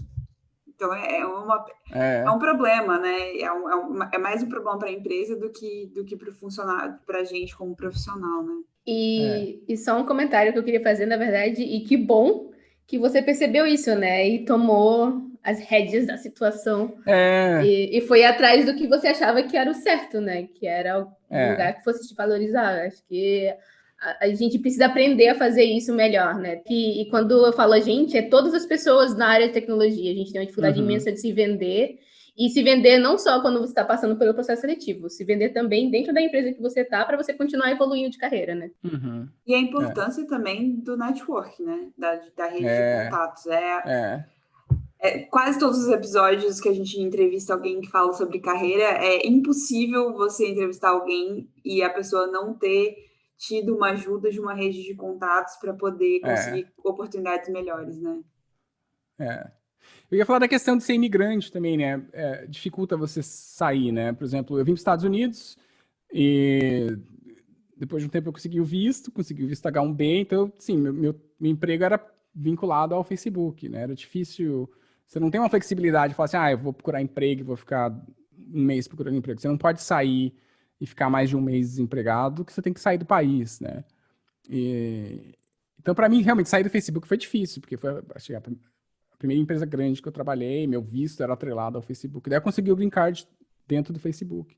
então é, é, uma, é. é um problema, né? É, um, é, um, é mais um problema para a empresa do que, do que para o funcionário, para a gente como profissional, né? E, é. e só um comentário que eu queria fazer, na verdade, e que bom que você percebeu isso, né? E tomou as rédeas da situação. É. E, e, foi atrás do que você achava que era o certo, né? Que era o é. lugar que fosse te valorizar. Acho que a, gente precisa aprender a fazer isso melhor, né? E, e, quando eu falo a gente, é todas as pessoas na área de tecnologia. A gente tem uma dificuldade uhum. imensa de se vender. E se vender não só quando você está passando pelo processo seletivo, se vender também dentro da empresa que você está para você continuar evoluindo de carreira, né? Uhum. E a importância é. também do network, né? Da, da rede é. de contatos. É, é. É, quase todos os episódios que a gente entrevista alguém que fala sobre carreira, é impossível você entrevistar alguém e a pessoa não ter tido uma ajuda de uma rede de contatos para poder é. conseguir é. oportunidades melhores, né? É. Eu ia falar da questão de ser imigrante também, né? É, dificulta você sair, né? Por exemplo, eu vim para os Estados Unidos e depois de um tempo eu consegui o visto, consegui o visto H1B, então, sim, meu, meu, meu emprego era vinculado ao Facebook, né? Era difícil... Você não tem uma flexibilidade de falar assim, ah, eu vou procurar emprego, vou ficar um mês procurando emprego. Você não pode sair e ficar mais de um mês desempregado, que você tem que sair do país, né? E, então, para mim, realmente, sair do Facebook foi difícil, porque foi achei, a primeira empresa grande que eu trabalhei, meu visto era atrelado ao Facebook. Daí eu consegui o green card dentro do Facebook.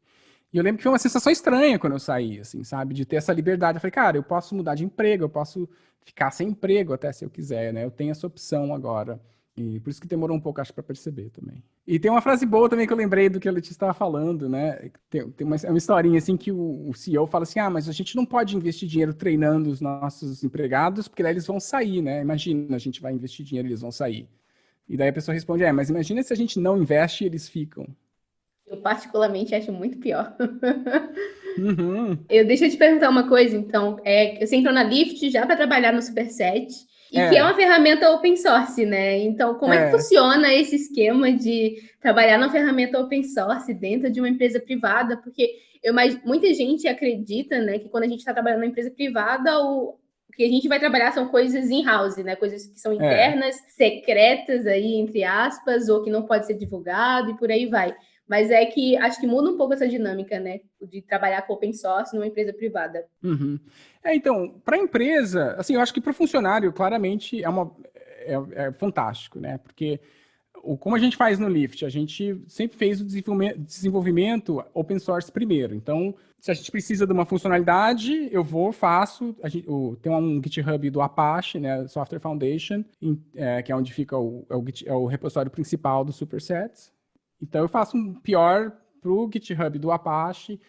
E eu lembro que foi uma sensação estranha quando eu saí, assim, sabe? De ter essa liberdade. Eu falei, cara, eu posso mudar de emprego, eu posso ficar sem emprego até se eu quiser, né? Eu tenho essa opção agora. E por isso que demorou um pouco, acho, para perceber também. E tem uma frase boa também que eu lembrei do que a Letícia estava falando, né? Tem, tem uma, é uma historinha assim que o, o, CEO fala assim: ah, mas a gente não pode investir dinheiro treinando os nossos empregados, porque daí eles vão sair, né? Imagina, a gente vai investir dinheiro e eles vão sair. E daí a pessoa responde: é, mas imagina se a gente não investe e eles ficam. Eu particularmente acho muito pior. Uhum. Eu deixa eu te perguntar uma coisa, então. É, você entrou na Lyft já para trabalhar no Superset. E é. que é uma ferramenta open source, né? Então, como é. é. que funciona esse esquema de trabalhar numa ferramenta open source dentro de uma empresa privada? Porque eu, muita gente acredita, né, que quando a gente está trabalhando numa empresa privada, o, o que a gente vai trabalhar são coisas in-house, né? Coisas que são é. internas, é. secretas aí, entre aspas, ou que não pode ser divulgado e por aí vai. Mas é que acho que muda um pouco essa dinâmica, né? De trabalhar com open source numa empresa privada. Uhum. É, então, para a empresa, assim, eu acho que para o funcionário, claramente, é, uma, é, é, fantástico, né? Porque o, como a gente faz no Lyft, a gente sempre fez o desenvolvimento, open source primeiro. Então, se a gente precisa de uma funcionalidade, eu vou, faço. Gente, o, tem um GitHub do Apache, né, Software Foundation, em, é, que é onde fica o, é o, é o repositório principal do Supersets. Então eu faço um pior para o GitHub do Apache.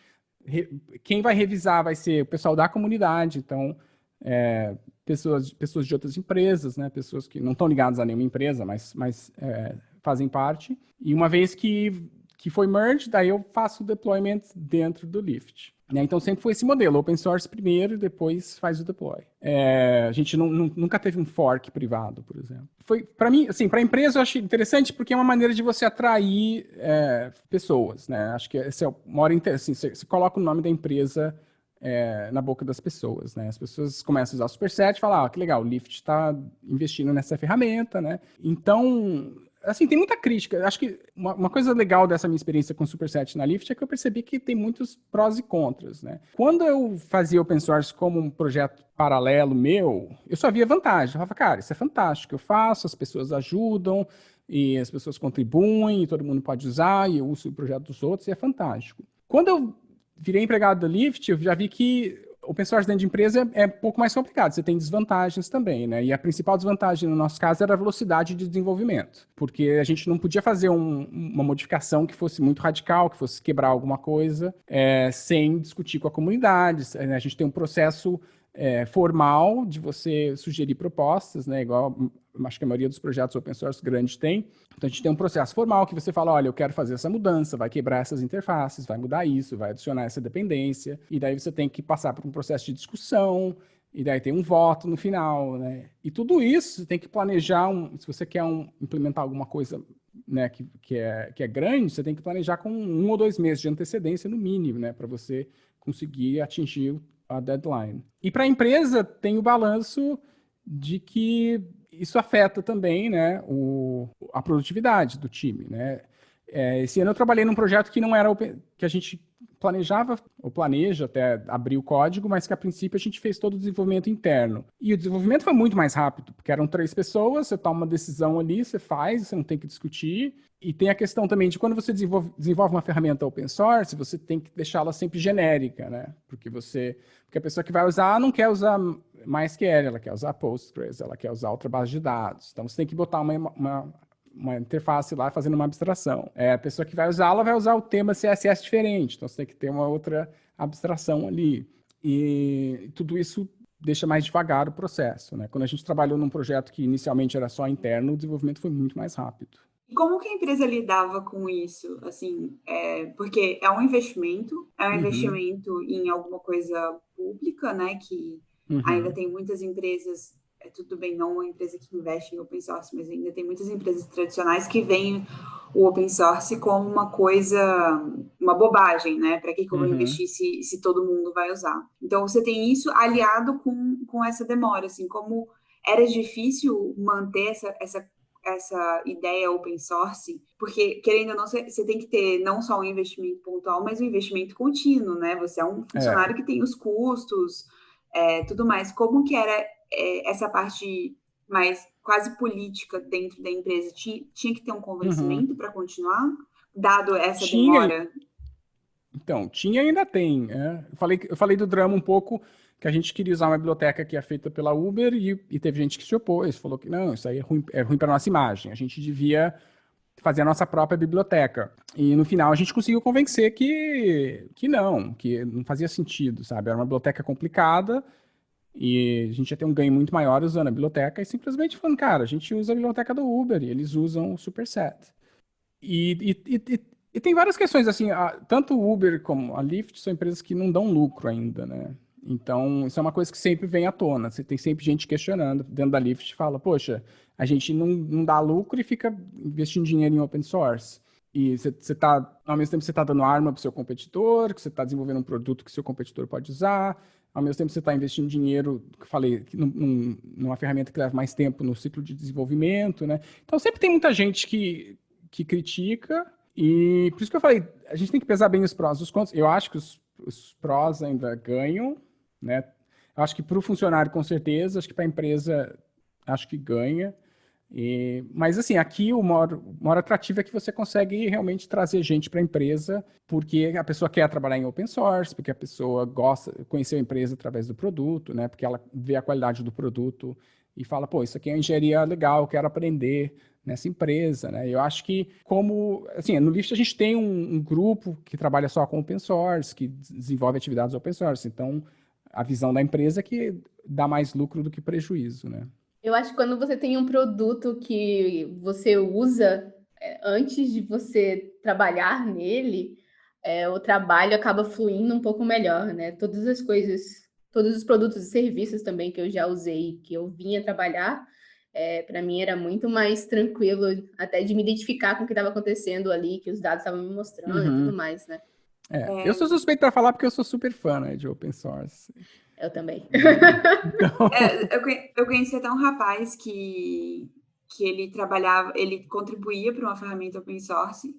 Quem vai revisar vai ser o pessoal da comunidade, então é, pessoas, pessoas de outras empresas, né, pessoas que não estão ligadas a nenhuma empresa, mas, mas é, fazem parte. E uma vez que, que foi merge, daí eu faço o deployment dentro do Lyft. Né? Então sempre foi esse modelo, open source primeiro, depois faz o deploy. É, a gente não, nunca teve um fork privado, por exemplo. Foi para mim, assim, para a empresa eu achei interessante porque é uma maneira de você atrair é, pessoas, né? Acho que esse é o maior assim, você, você coloca o nome da empresa é, na boca das pessoas, né? As pessoas começam a usar o Superset e falam, ah, que legal, o Lyft está investindo nessa ferramenta, né? Então, assim, tem muita crítica. Acho que uma, uma, coisa legal dessa minha experiência com o Superset na Lyft é que eu percebi que tem muitos prós e contras, né? Quando eu fazia open source como um projeto paralelo meu, eu só via vantagem. Eu falava, cara, isso é fantástico, eu faço, as pessoas ajudam, e as pessoas contribuem, e todo mundo pode usar, e eu uso o projeto dos outros, e é fantástico. Quando eu virei empregado da Lyft, eu já vi que open source dentro de empresa é, é, um pouco mais complicado, você tem desvantagens também, né? E a principal desvantagem no nosso caso era a velocidade de desenvolvimento, porque a gente não podia fazer um, uma modificação que fosse muito radical, que fosse quebrar alguma coisa, é, sem discutir com a comunidade. A gente tem um processo é, formal de você sugerir propostas, né? Igual acho que a maioria dos projetos open source grandes tem. Então a gente tem um processo formal que você fala, olha, eu quero fazer essa mudança, vai quebrar essas interfaces, vai mudar isso, vai adicionar essa dependência, e daí você tem que passar por um processo de discussão, e daí tem um voto no final, né? E tudo isso você tem que planejar, um, se você quer um, implementar alguma coisa né, que, que, é, que é grande, você tem que planejar com um ou dois meses de antecedência no mínimo, né, para você conseguir atingir a deadline. E para a empresa tem o balanço de que isso afeta também né, o, a produtividade do time. Né? É, esse ano eu trabalhei num projeto que não era que a gente planejava, ou planeja até abrir o código, mas que a princípio a gente fez todo o desenvolvimento interno. E o desenvolvimento foi muito mais rápido, porque eram três pessoas, você toma uma decisão ali, você faz, você não tem que discutir. E tem a questão também de quando você desenvolve, desenvolve uma ferramenta open source, você tem que deixá-la sempre genérica, né? Porque você, porque a pessoa que vai usar não quer usar MySQL, ela quer usar Postgres, ela quer usar outra base de dados. Então você tem que botar uma, uma uma interface lá fazendo uma abstração. É, a pessoa que vai usá-la vai usar o tema CSS diferente, então você tem que ter uma outra abstração ali. E tudo isso deixa mais devagar o processo. Né? Quando a gente trabalhou num projeto que inicialmente era só interno, o desenvolvimento foi muito mais rápido. Como que a empresa lidava com isso? Assim, é, porque é um investimento, é um uhum. investimento em alguma coisa pública, né? Que uhum. ainda tem muitas empresas é tudo bem, não uma empresa que investe em open source, mas ainda tem muitas empresas tradicionais que veem o open source como uma coisa, uma bobagem, né? Para que, que eu vou uhum. investir se, se todo mundo vai usar? Então, você tem isso aliado com, com essa demora, assim, como era difícil manter essa, essa, essa ideia open source, porque, querendo ou não, você, tem que ter não só um investimento pontual, mas um investimento contínuo, né? Você é um funcionário é. que tem os custos, é, tudo mais. Como que era é, essa parte mais quase política dentro da empresa tinha, tinha que ter um convencimento uhum. para continuar, dado essa tinha, demora? Então, tinha e ainda tem. É. Eu, falei, eu falei do drama um pouco, que a gente queria usar uma biblioteca que é feita pela Uber e, e teve gente que se opôs, falou que não, isso aí é ruim, é ruim para nossa imagem, a gente devia fazer a nossa própria biblioteca. E no final a gente conseguiu convencer que, que não, que não fazia sentido, sabe? Era uma biblioteca complicada e a gente ia ter um ganho muito maior usando a biblioteca e simplesmente falando, cara, a gente usa a biblioteca do Uber e eles usam o Superset. E, e, e, e tem várias questões, assim, a, tanto o Uber como a Lyft são empresas que não dão lucro ainda, né? Então, isso é uma coisa que sempre vem à tona. Você tem sempre gente questionando dentro da Lyft, fala, poxa, a gente não, não dá lucro e fica investindo dinheiro em open source. E você está, ao mesmo tempo, você está dando arma para o seu competidor, que você está desenvolvendo um produto que seu competidor pode usar, ao mesmo tempo você está investindo dinheiro, que falei, num, numa ferramenta que leva mais tempo no ciclo de desenvolvimento, né? Então sempre tem muita gente que, que critica, e por isso que eu falei, a gente tem que pesar bem os prós e os contras. Eu acho que os, os prós ainda ganham, né? Eu acho que para o funcionário, com certeza, acho que para a empresa, acho que ganha. E, mas assim, aqui o maior, o maior atrativo é que você consegue realmente trazer gente para a empresa, porque a pessoa quer trabalhar em open source, porque a pessoa gosta, conhecer a empresa através do produto, né? Porque ela vê a qualidade do produto e fala, pô, isso aqui é uma engenharia legal, eu quero aprender nessa empresa, né? Eu acho que como, assim, no Lyft a gente tem um, um grupo que trabalha só com open source, que desenvolve atividades open source, então a visão da empresa é que dá mais lucro do que prejuízo, né? Eu acho que quando você tem um produto que você usa é, antes de você trabalhar nele, é, o trabalho acaba fluindo um pouco melhor, né? Todas as coisas, todos os produtos e serviços também que eu já usei, que eu vinha trabalhar, é, para mim era muito mais tranquilo até de me identificar com o que estava acontecendo ali, que os dados estavam me mostrando uhum. e tudo mais, né? É, é. Eu sou suspeito para falar porque eu sou super fã né, de open source. Eu também. Então... É, eu, eu conheci até um rapaz que, que ele trabalhava, ele contribuía para uma ferramenta open source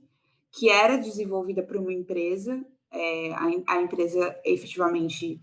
que era desenvolvida por uma empresa, é, a, a, empresa efetivamente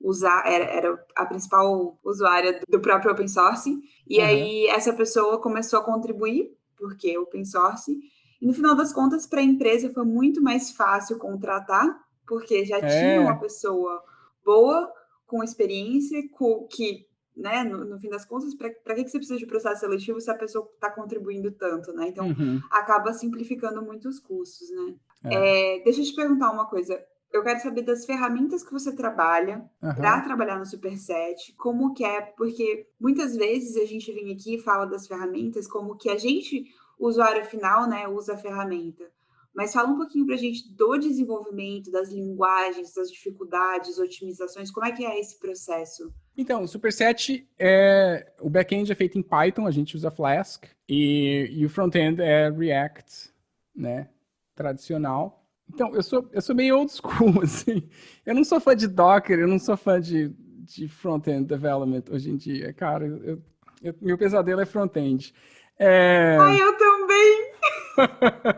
usar, era, era, a principal usuária do próprio open source, e uhum. aí essa pessoa começou a contribuir, porque open source, e no final das contas, para a empresa foi muito mais fácil contratar, porque já é. tinha uma pessoa boa com experiência, com, que, né, no, no fim das contas, para que, que você precisa de processo seletivo se a pessoa está contribuindo tanto, né? Então, uhum. acaba simplificando muitos custos, né? É. É, deixa eu te perguntar uma coisa. Eu quero saber das ferramentas que você trabalha uhum. para trabalhar no Superset, como que é, porque muitas vezes a gente vem aqui e fala das ferramentas como que a gente, o usuário final, né, usa a ferramenta. Mas fala um pouquinho para a gente do desenvolvimento, das linguagens, das dificuldades, otimizações, como é que é esse processo? Então, o Superset, é, o back-end é feito em Python, a gente usa Flask, e, e o front-end é React, né, tradicional. Então, eu sou, eu sou meio old school, assim. Eu não sou fã de Docker, eu não sou fã de, de front-end development hoje em dia. Cara, eu, eu, meu pesadelo é front-end. É... Ai, eu também!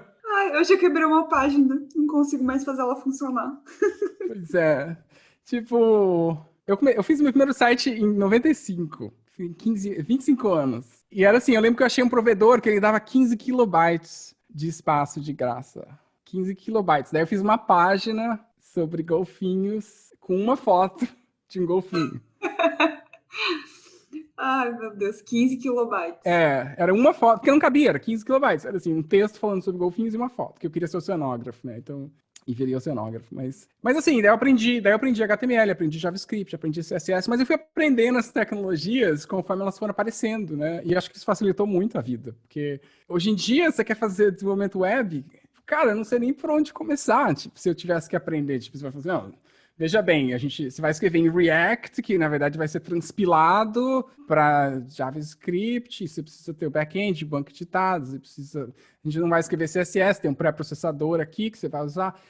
Eu já quebrei uma página, não consigo mais fazer ela funcionar. Pois é. Tipo, eu, come... eu fiz meu primeiro site em 95, 15, 25 anos. E era assim, eu lembro que eu achei um provedor que ele dava 15 kilobytes de espaço de graça. 15 kilobytes. Daí eu fiz uma página sobre golfinhos com uma foto de um golfinho. Ai, meu Deus, 15 kilobytes. É, era uma foto, porque não cabia, era 15 kilobytes. Era assim, um texto falando sobre golfinhos e uma foto, que eu queria ser oceanógrafo, né? Então, e viria oceanógrafo. Mas, mas assim, daí eu aprendi, daí eu aprendi HTML, aprendi JavaScript, aprendi CSS, mas eu fui aprendendo as tecnologias conforme elas foram aparecendo, né? E acho que isso facilitou muito a vida, porque hoje em dia você quer fazer desenvolvimento web, cara, eu não sei nem por onde começar, tipo, se eu tivesse que aprender, tipo, você vai fazer, não, Veja bem, a gente, você vai escrever em React, que na verdade vai ser transpilado para JavaScript, você precisa ter o back-end, banco de dados, você precisa, a gente não vai escrever CSS, tem um pré-processador aqui que você vai usar.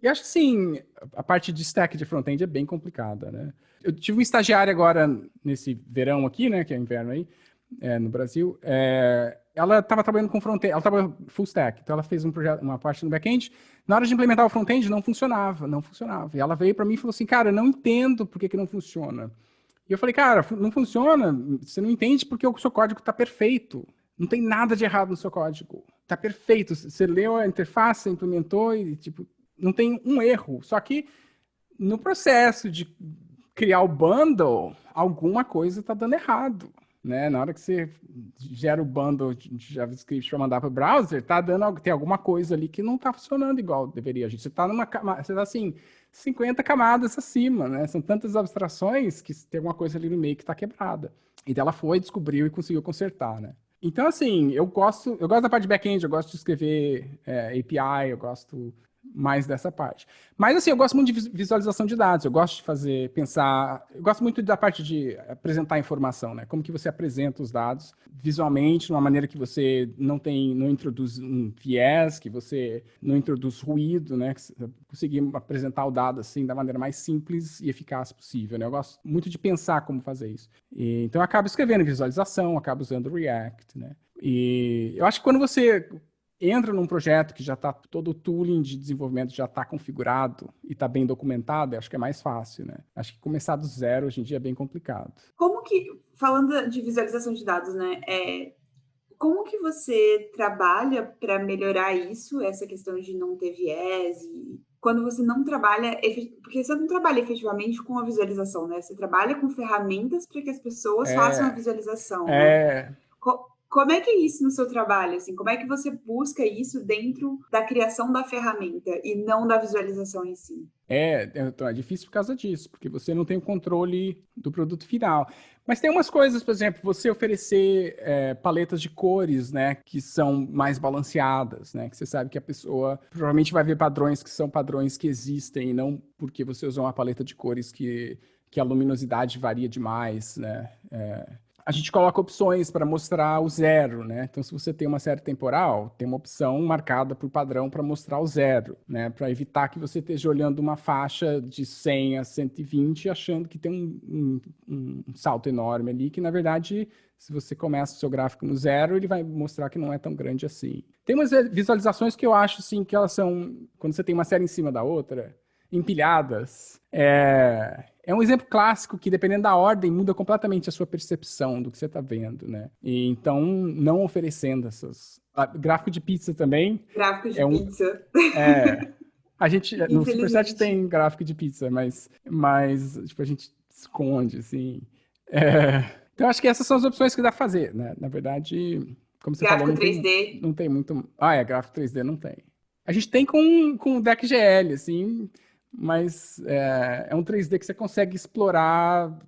E acho que sim, a parte de stack de front-end é bem complicada, né? Eu tive um estagiário agora nesse verão aqui, né, que é inverno aí, é, no Brasil, é, ela estava trabalhando com front-end, ela estava full stack, então ela fez um projeto, uma parte no back-end. Na hora de implementar o front-end, não funcionava, não funcionava. E ela veio para mim e falou assim, cara, eu não entendo por que, que não funciona. E eu falei, cara, não funciona, você não entende porque o seu código está perfeito. Não tem nada de errado no seu código. Está perfeito. Você leu a interface, implementou e, tipo, não tem um erro. Só que no processo de criar o bundle, alguma coisa está dando errado. Né? Na hora que você gera o bundle de JavaScript para mandar para o browser, tá dando tem alguma coisa ali que não está funcionando igual deveria. Gente, você está numa você tá assim 50 camadas acima, né? São tantas abstrações que tem alguma coisa ali no meio que está quebrada. E ela foi, descobriu e conseguiu consertar, né? Então, assim, eu gosto, eu gosto da parte de back-end, eu gosto de escrever é, API, eu gosto mais dessa parte. Mas, assim, eu gosto muito de visualização de dados, eu gosto de fazer, pensar, eu gosto muito da parte de apresentar informação, né? Como que você apresenta os dados visualmente, de uma maneira que você não tem, não introduz um viés, que você não introduz ruído, né? Conseguir apresentar o dado, assim, da maneira mais simples e eficaz possível, né? Eu gosto muito de pensar como fazer isso. E, então, eu acabo escrevendo visualização, acabo usando React, né? E eu acho que quando você entra num projeto que já está todo o tooling de desenvolvimento já está configurado e está bem documentado, acho que é mais fácil, né? Acho que começar do zero hoje em dia é bem complicado. Como que, falando de visualização de dados, né? É, como que você trabalha para melhorar isso, essa questão de não ter viés e quando você não trabalha, porque você não trabalha efetivamente com a visualização, né? Você trabalha com ferramentas para que as pessoas é, façam a visualização. É. Né? Como é que é isso no seu trabalho? Assim, como é que você busca isso dentro da criação da ferramenta e não da visualização em si? É, então é difícil por causa disso, porque você não tem o controle do produto final. Mas tem umas coisas, por exemplo, você oferecer é, paletas de cores, né, que são mais balanceadas, né, que você sabe que a pessoa provavelmente vai ver padrões que são padrões que existem, e não porque você usou uma paleta de cores que, que a luminosidade varia demais, né. É, a gente coloca opções para mostrar o zero, né? Então, se você tem uma série temporal, tem uma opção marcada por padrão para mostrar o zero, né? Para evitar que você esteja olhando uma faixa de 100 a 120 achando que tem um, um, um salto enorme ali, que na verdade, se você começa o seu gráfico no zero, ele vai mostrar que não é tão grande assim. Tem umas visualizações que eu acho, assim, que elas são, quando você tem uma série em cima da outra, empilhadas, é, é um exemplo clássico que, dependendo da ordem, muda completamente a sua percepção do que você está vendo, né? E, então, não oferecendo essas... Ah, gráfico de pizza também. Gráfico de é um, pizza. É, a gente, no Superset tem gráfico de pizza, mas, mas tipo, a gente esconde, assim. É, então, acho que essas são as opções que dá pra fazer, né? Na verdade, como você gráfico falou, não 3D. Tem, não tem muito... Ah, é, gráfico 3D não tem. A gente tem com, com o DeckGL, assim mas é, é, um 3D que você consegue explorar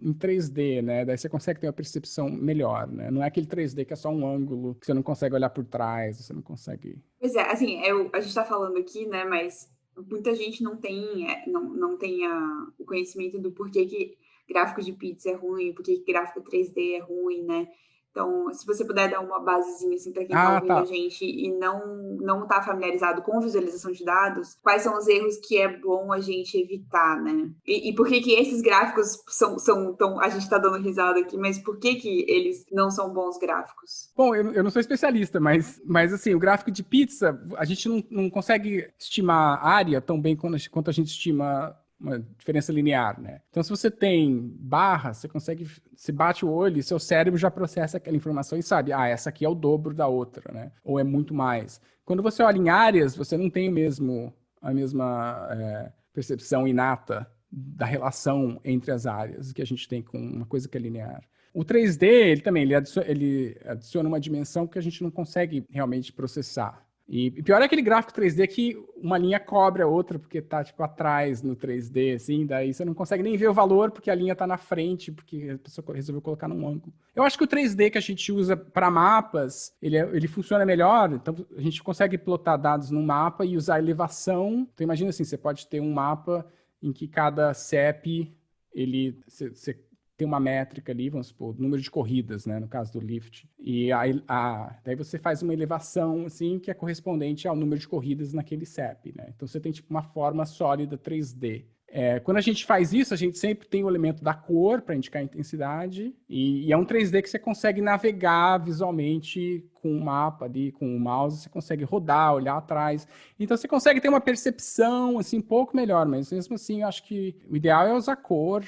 em 3D, né? Daí você consegue ter uma percepção melhor, né? Não é aquele 3D que é só um ângulo, que você não consegue olhar por trás, você não consegue... Pois é, assim, eu, a gente está falando aqui, né, mas muita gente não tem, é, não, não tem a, o conhecimento do porquê que gráfico de pizza é ruim, porquê que gráfico 3D é ruim, né? Então, se você puder dar uma basezinha assim para quem está ah, ouvindo tá. a gente e não não está familiarizado com visualização de dados, quais são os erros que é bom a gente evitar, né? E, e por que que esses gráficos são, são tão... A gente está dando risada aqui, mas por que que eles não são bons gráficos? Bom, eu, eu não sou especialista, mas, mas assim, o gráfico de pizza, a gente não, não consegue estimar área tão bem quanto a gente estima uma diferença linear, né? Então, se você tem barra, você consegue, se bate o olho, seu cérebro já processa aquela informação e sabe, ah, essa aqui é o dobro da outra, né? Ou é muito mais. Quando você olha em áreas, você não tem mesmo a mesma é, percepção inata da relação entre as áreas que a gente tem com uma coisa que é linear. O 3D, ele também, ele adiciona, ele adiciona uma dimensão que a gente não consegue realmente processar. E pior é aquele gráfico 3D que uma linha cobre a outra, porque tá, tipo, atrás no 3D, assim, daí você não consegue nem ver o valor, porque a linha tá na frente, porque a pessoa resolveu colocar num ângulo. Eu acho que o 3D que a gente usa para mapas, ele, é, ele funciona melhor, então a gente consegue plotar dados no mapa e usar elevação. Então imagina assim, você pode ter um mapa em que cada CEP, ele, você tem uma métrica ali, vamos supor, número de corridas, né, no caso do lift. E aí, a, daí você faz uma elevação, assim, que é correspondente ao número de corridas naquele CEP, né? Então você tem, tipo, uma forma sólida 3D. É, quando a gente faz isso, a gente sempre tem o elemento da cor para indicar a intensidade, e, e, é um 3D que você consegue navegar visualmente com o mapa ali, com o mouse, você consegue rodar, olhar atrás. Então você consegue ter uma percepção assim, um pouco melhor, mas mesmo assim eu acho que o ideal é usar cor,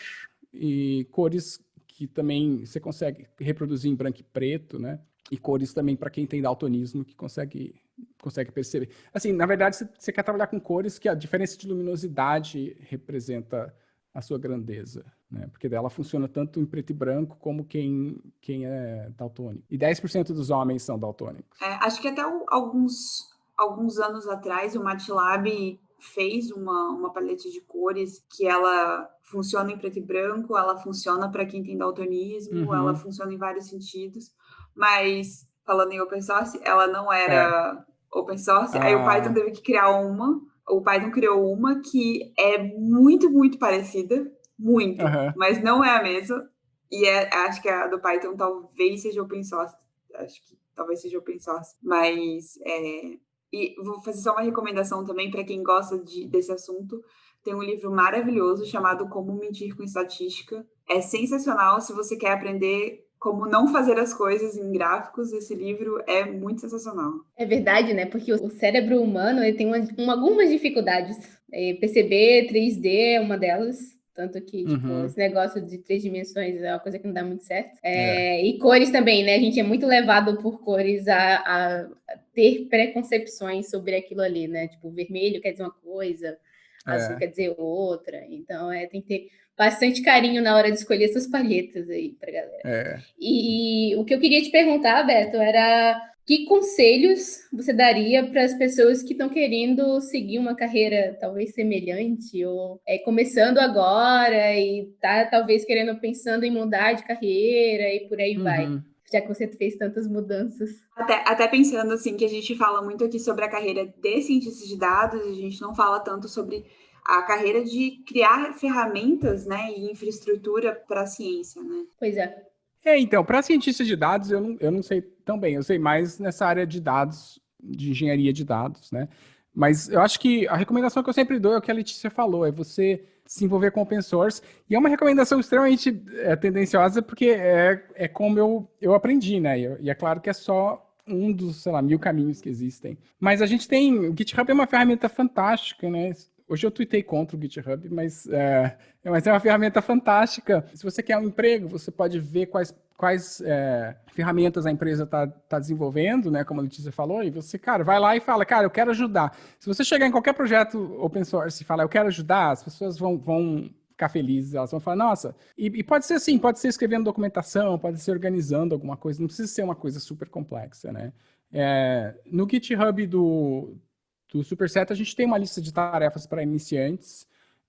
e cores que também você consegue reproduzir em branco e preto, né? E cores também para quem tem daltonismo que consegue consegue perceber. Assim, na verdade, você, quer trabalhar com cores que a diferença de luminosidade representa a sua grandeza, né? Porque dela funciona tanto em preto e branco como quem, quem é daltônico. E 10% dos homens são daltônicos. É, acho que até alguns, alguns anos atrás o MATLAB fez uma, uma paleta de cores que ela funciona em preto e branco, ela funciona para quem tem daltonismo, uhum. ela funciona em vários sentidos, mas falando em open source, ela não era é. open source, ah. aí o ah. Python teve que criar uma, o Python criou uma que é muito, muito parecida, muito, uhum. mas não é a mesma, e é, acho que a do Python talvez seja open source, acho que talvez seja open source, mas é, e vou fazer só uma recomendação também para quem gosta de, desse assunto. Tem um livro maravilhoso chamado Como Mentir com Estatística. É sensacional se você quer aprender como não fazer as coisas em gráficos. Esse livro é muito sensacional. É verdade, né? Porque o cérebro humano ele tem uma, uma, algumas dificuldades. É, perceber 3D é uma delas. Tanto que, tipo, uhum. esse negócio de três dimensões é uma coisa que não dá muito certo. É, é. E cores também, né? A gente é muito levado por cores a, a, ter preconcepções sobre aquilo ali, né? Tipo, vermelho quer dizer uma coisa, azul é. quer dizer outra. Então, é, tem que ter bastante carinho na hora de escolher essas palhetas aí pra galera. É. E o que eu queria te perguntar, Beto, era que conselhos você daria para as pessoas que estão querendo seguir uma carreira talvez semelhante ou é, começando agora e tá talvez querendo pensando em mudar de carreira e por aí uhum. vai? Já que você fez tantas mudanças. Até, até pensando assim que a gente fala muito aqui sobre a carreira de cientista de dados, a gente não fala tanto sobre a carreira de criar ferramentas, né, e infraestrutura para a ciência, né? Pois é. É, então, para cientista de dados, eu não, eu não sei tão bem. Eu sei mais nessa área de dados, de engenharia de dados, né? Mas eu acho que a recomendação que eu sempre dou é o que a Letícia falou, é você se envolver com open source. E é uma recomendação extremamente é, tendenciosa, porque é, é como eu, eu aprendi, né? E, e é claro que é só um dos, sei lá, mil caminhos que existem. Mas a gente tem... O GitHub é uma ferramenta fantástica, né? Hoje eu tuitei contra o GitHub, mas é, mas é uma ferramenta fantástica. Se você quer um emprego, você pode ver quais, quais é, ferramentas a empresa está tá desenvolvendo, né, como a Letícia falou, e você, cara, vai lá e fala, cara, eu quero ajudar. Se você chegar em qualquer projeto open source e falar, eu quero ajudar, as pessoas vão, vão ficar felizes, elas vão falar, nossa, e, e, pode ser assim, pode ser escrevendo documentação, pode ser organizando alguma coisa, não precisa ser uma coisa super complexa, né? É, no GitHub do, do Superset, a gente tem uma lista de tarefas para iniciantes,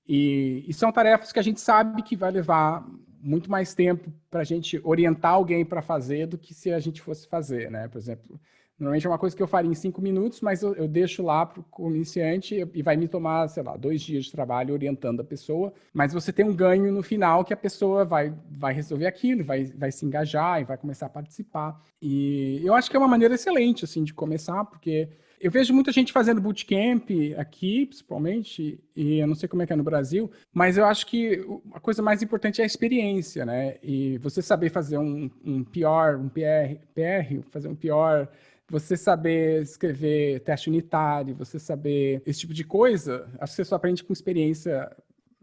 e, e, são tarefas que a gente sabe que vai levar muito mais tempo para a gente orientar alguém para fazer do que se a gente fosse fazer, né? Por exemplo, normalmente é uma coisa que eu faria em cinco minutos, mas eu, eu deixo lá para o iniciante e vai me tomar, sei lá, dois dias de trabalho orientando a pessoa, mas você tem um ganho no final que a pessoa vai, vai resolver aquilo, vai, vai se engajar e vai começar a participar. E eu acho que é uma maneira excelente, assim, de começar, porque eu vejo muita gente fazendo bootcamp aqui, principalmente, e eu não sei como é que é no Brasil, mas eu acho que a coisa mais importante é a experiência, né? E você saber fazer um, um PR, um PR, PR, fazer um PR, você saber escrever teste unitário, você saber esse tipo de coisa, acho que você só aprende com experiência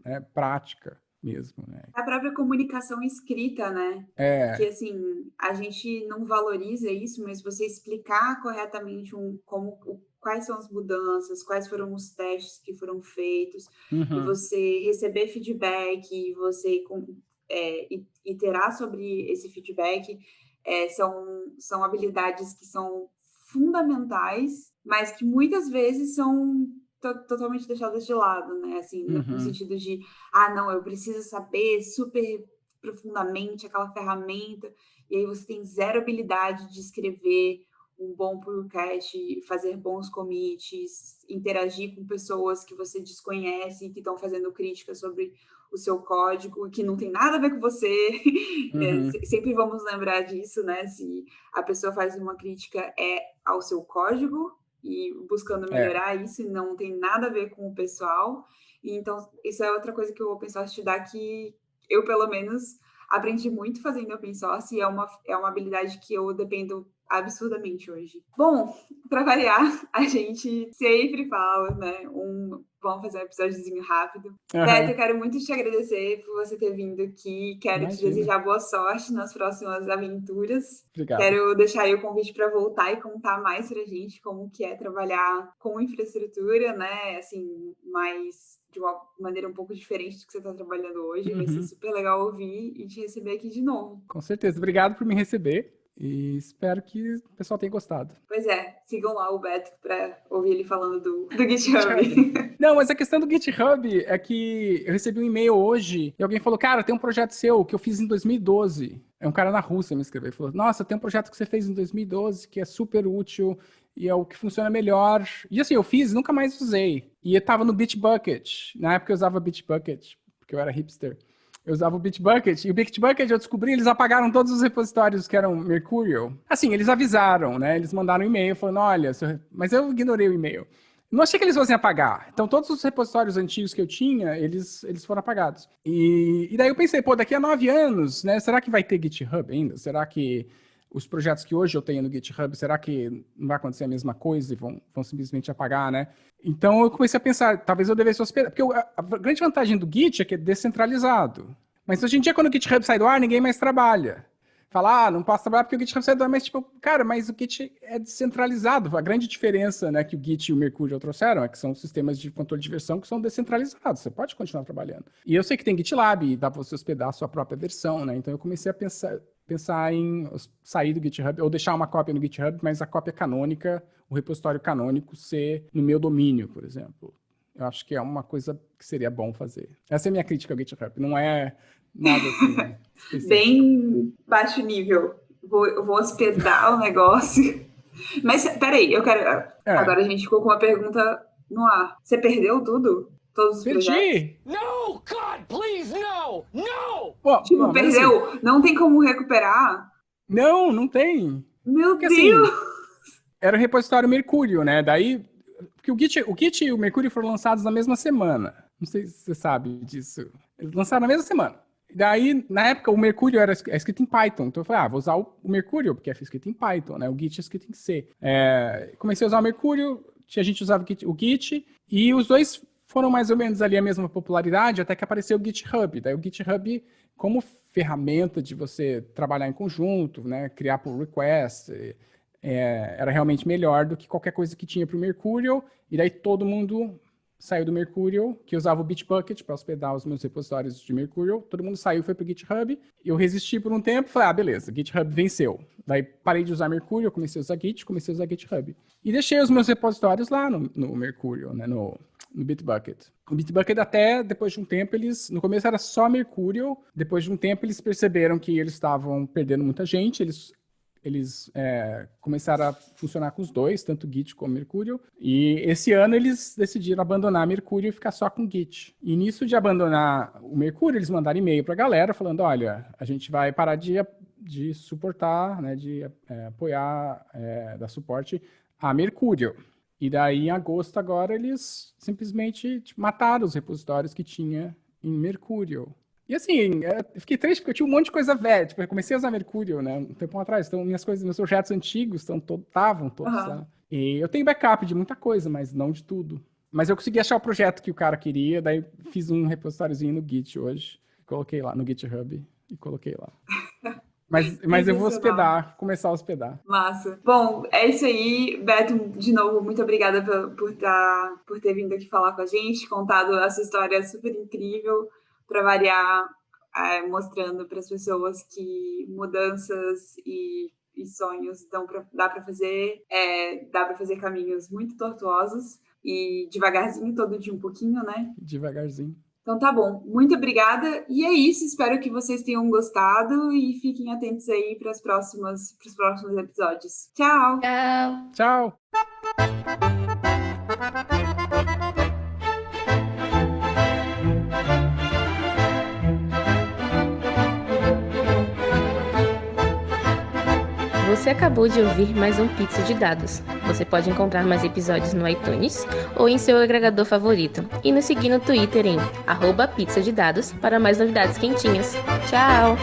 né, prática mesmo, né? A própria comunicação escrita, né? É. Que, assim, a gente não valoriza isso, mas você explicar corretamente um, como, quais são as mudanças, quais foram os testes que foram feitos, uhum. e você receber feedback, e você é, iterar sobre esse feedback, é, são, são habilidades que são fundamentais, mas que muitas vezes são totalmente deixadas de lado, né? Assim, uhum. no sentido de, ah, não, eu preciso saber super profundamente aquela ferramenta, e aí você tem zero habilidade de escrever um bom podcast, fazer bons commits, interagir com pessoas que você desconhece e que estão fazendo críticas sobre o seu código, que não tem nada a ver com você. Uhum. É, sempre vamos lembrar disso, né? Se a pessoa faz uma crítica é ao seu código, e buscando é. melhorar é. isso, e não tem nada a ver com o pessoal. E, então, isso é outra coisa que o open source te dá que eu, pelo menos, aprendi muito fazendo open source e é uma, é uma habilidade que eu dependo absurdamente hoje. Bom, para variar, a gente sempre fala, né? Um, vamos fazer um episódiozinho rápido. Uhum. Beto, eu quero muito te agradecer por você ter vindo aqui. Quero Imagina. te desejar boa sorte nas próximas aventuras. Obrigado. Quero deixar aí o convite para voltar e contar mais pra gente como que é trabalhar com infraestrutura, né? Assim, mais de uma maneira um pouco diferente do que você está trabalhando hoje. Uhum. Vai ser uhum. super legal ouvir e te receber aqui de novo. Com certeza. Obrigado por me receber. E espero que o pessoal tenha gostado. Pois é, sigam lá o Beto para ouvir ele falando do, do GitHub. Não, mas a questão do GitHub é que eu recebi um e-mail hoje e alguém falou: Cara, tem um projeto seu que eu fiz em 2012. É um cara na Rússia me escreveu e falou: Nossa, tem um projeto que você fez em 2012 que é super útil e é o que funciona melhor. E assim, eu fiz nunca mais usei. E eu tava no Bitbucket. Na época eu usava Bitbucket, porque eu era hipster. Eu usava o Bitbucket, e o Bitbucket eu descobri, eles apagaram todos os repositórios que eram Mercurial. Assim, eles avisaram, né? Eles mandaram um e-mail falando, olha, mas eu ignorei o e-mail. Não achei que eles fossem apagar. Então, todos os repositórios antigos que eu tinha, eles, eles foram apagados. E, e daí eu pensei, pô, daqui a nove anos, né? Será que vai ter GitHub ainda? Será que os projetos que hoje eu tenho no GitHub, será que não vai acontecer a mesma coisa e vão, vão simplesmente apagar, né? Então eu comecei a pensar, talvez eu devesse hospedar, porque a, a grande vantagem do Git é que é descentralizado. Mas hoje em dia, quando o GitHub sai do ar, ninguém mais trabalha. Fala, ah, não posso trabalhar porque o GitHub sai do ar, mas tipo, cara, mas o Git é descentralizado. A grande diferença né, que o Git e o Mercurial trouxeram é que são sistemas de controle de versão que são descentralizados. Você pode continuar trabalhando. E eu sei que tem GitLab dá para você hospedar a sua própria versão, né? Então eu comecei a pensar, pensar em sair do GitHub, ou deixar uma cópia no GitHub, mas a cópia canônica, o repositório canônico ser no meu domínio, por exemplo. Eu acho que é uma coisa que seria bom fazer. Essa é a minha crítica ao GitHub. Não é nada assim. Né? Bem baixo nível. Vou, vou hospedar o negócio. Mas peraí, eu quero. É. Agora a gente ficou com uma pergunta no ar. Você perdeu tudo? Todos os Perdi. projetos? No, God, please, no! No! Pô, tipo, perdeu. Assim, não tem como recuperar? Não, não tem. Meu Porque, assim, Deus! Assim, era o repositório Mercúrio, né? Daí. Porque o Git, o Git e o Mercúrio foram lançados na mesma semana. Não sei se você sabe disso. Eles lançaram na mesma semana. Daí, na época, o Mercúrio era é escrito em Python. Então eu falei, ah, vou usar o Mercúrio, porque é escrito em Python, né? O Git é escrito em C. É, comecei a usar o Mercúrio, a gente usava o Git, e os dois foram mais ou menos ali a mesma popularidade até que apareceu o GitHub. Daí o GitHub, como ferramenta de você trabalhar em conjunto, né, criar pull request, é, era realmente melhor do que qualquer coisa que tinha para o Mercurial. E daí todo mundo saiu do Mercurial, que usava o Bitbucket para hospedar os meus repositórios de Mercurial. Todo mundo saiu, foi para o GitHub. Eu resisti por um tempo, falei, ah, beleza, GitHub venceu. Daí parei de usar Mercurial, comecei a usar Git, comecei a usar GitHub. E deixei os meus repositórios lá no, no Mercurial, né, no, no Bitbucket. O Bitbucket até, depois de um tempo, eles... No começo era só Mercurial, depois de um tempo eles perceberam que eles estavam perdendo muita gente, eles eles é, começaram a funcionar com os dois, tanto Git como Mercurial, e esse ano eles decidiram abandonar Mercurial e ficar só com Git. E nisso de abandonar o Mercurial, eles mandaram e-mail para a galera falando, olha, a gente vai parar de, de suportar, né, de é, apoiar, é, dar suporte a Mercurial. E daí, em agosto, agora, eles simplesmente tipo, mataram os repositórios que tinha em Mercurial. E assim, é, eu fiquei triste porque eu tinha um monte de coisa velha. Tipo, eu comecei a usar Mercurial, né? Um tempo atrás. Então, minhas coisas, meus projetos antigos estavam todos uhum. lá. E eu tenho backup de muita coisa, mas não de tudo. Mas eu consegui achar o projeto que o cara queria, daí fiz um repositóriozinho no Git hoje. Coloquei lá no GitHub e coloquei lá. Mas, mas eu vou hospedar, começar a hospedar. Massa. Bom, é isso aí. Beto, de novo, muito obrigada por, por, tá, por ter vindo aqui falar com a gente, contado essa história super incrível, para variar, é, mostrando para as pessoas que mudanças e, e sonhos dão pra, dá para fazer, é, dá para fazer caminhos muito tortuosos e devagarzinho, todo dia um pouquinho, né? Devagarzinho. Então tá bom, muito obrigada. E é isso, espero que vocês tenham gostado e fiquem atentos aí para os próximos, próximos episódios. Tchau! Tchau! Tchau! Você acabou de ouvir mais um Pizza de Dados. Você pode encontrar mais episódios no iTunes ou em seu agregador favorito. E nos seguir no Twitter em arroba pizza de dados para mais novidades quentinhas. Tchau!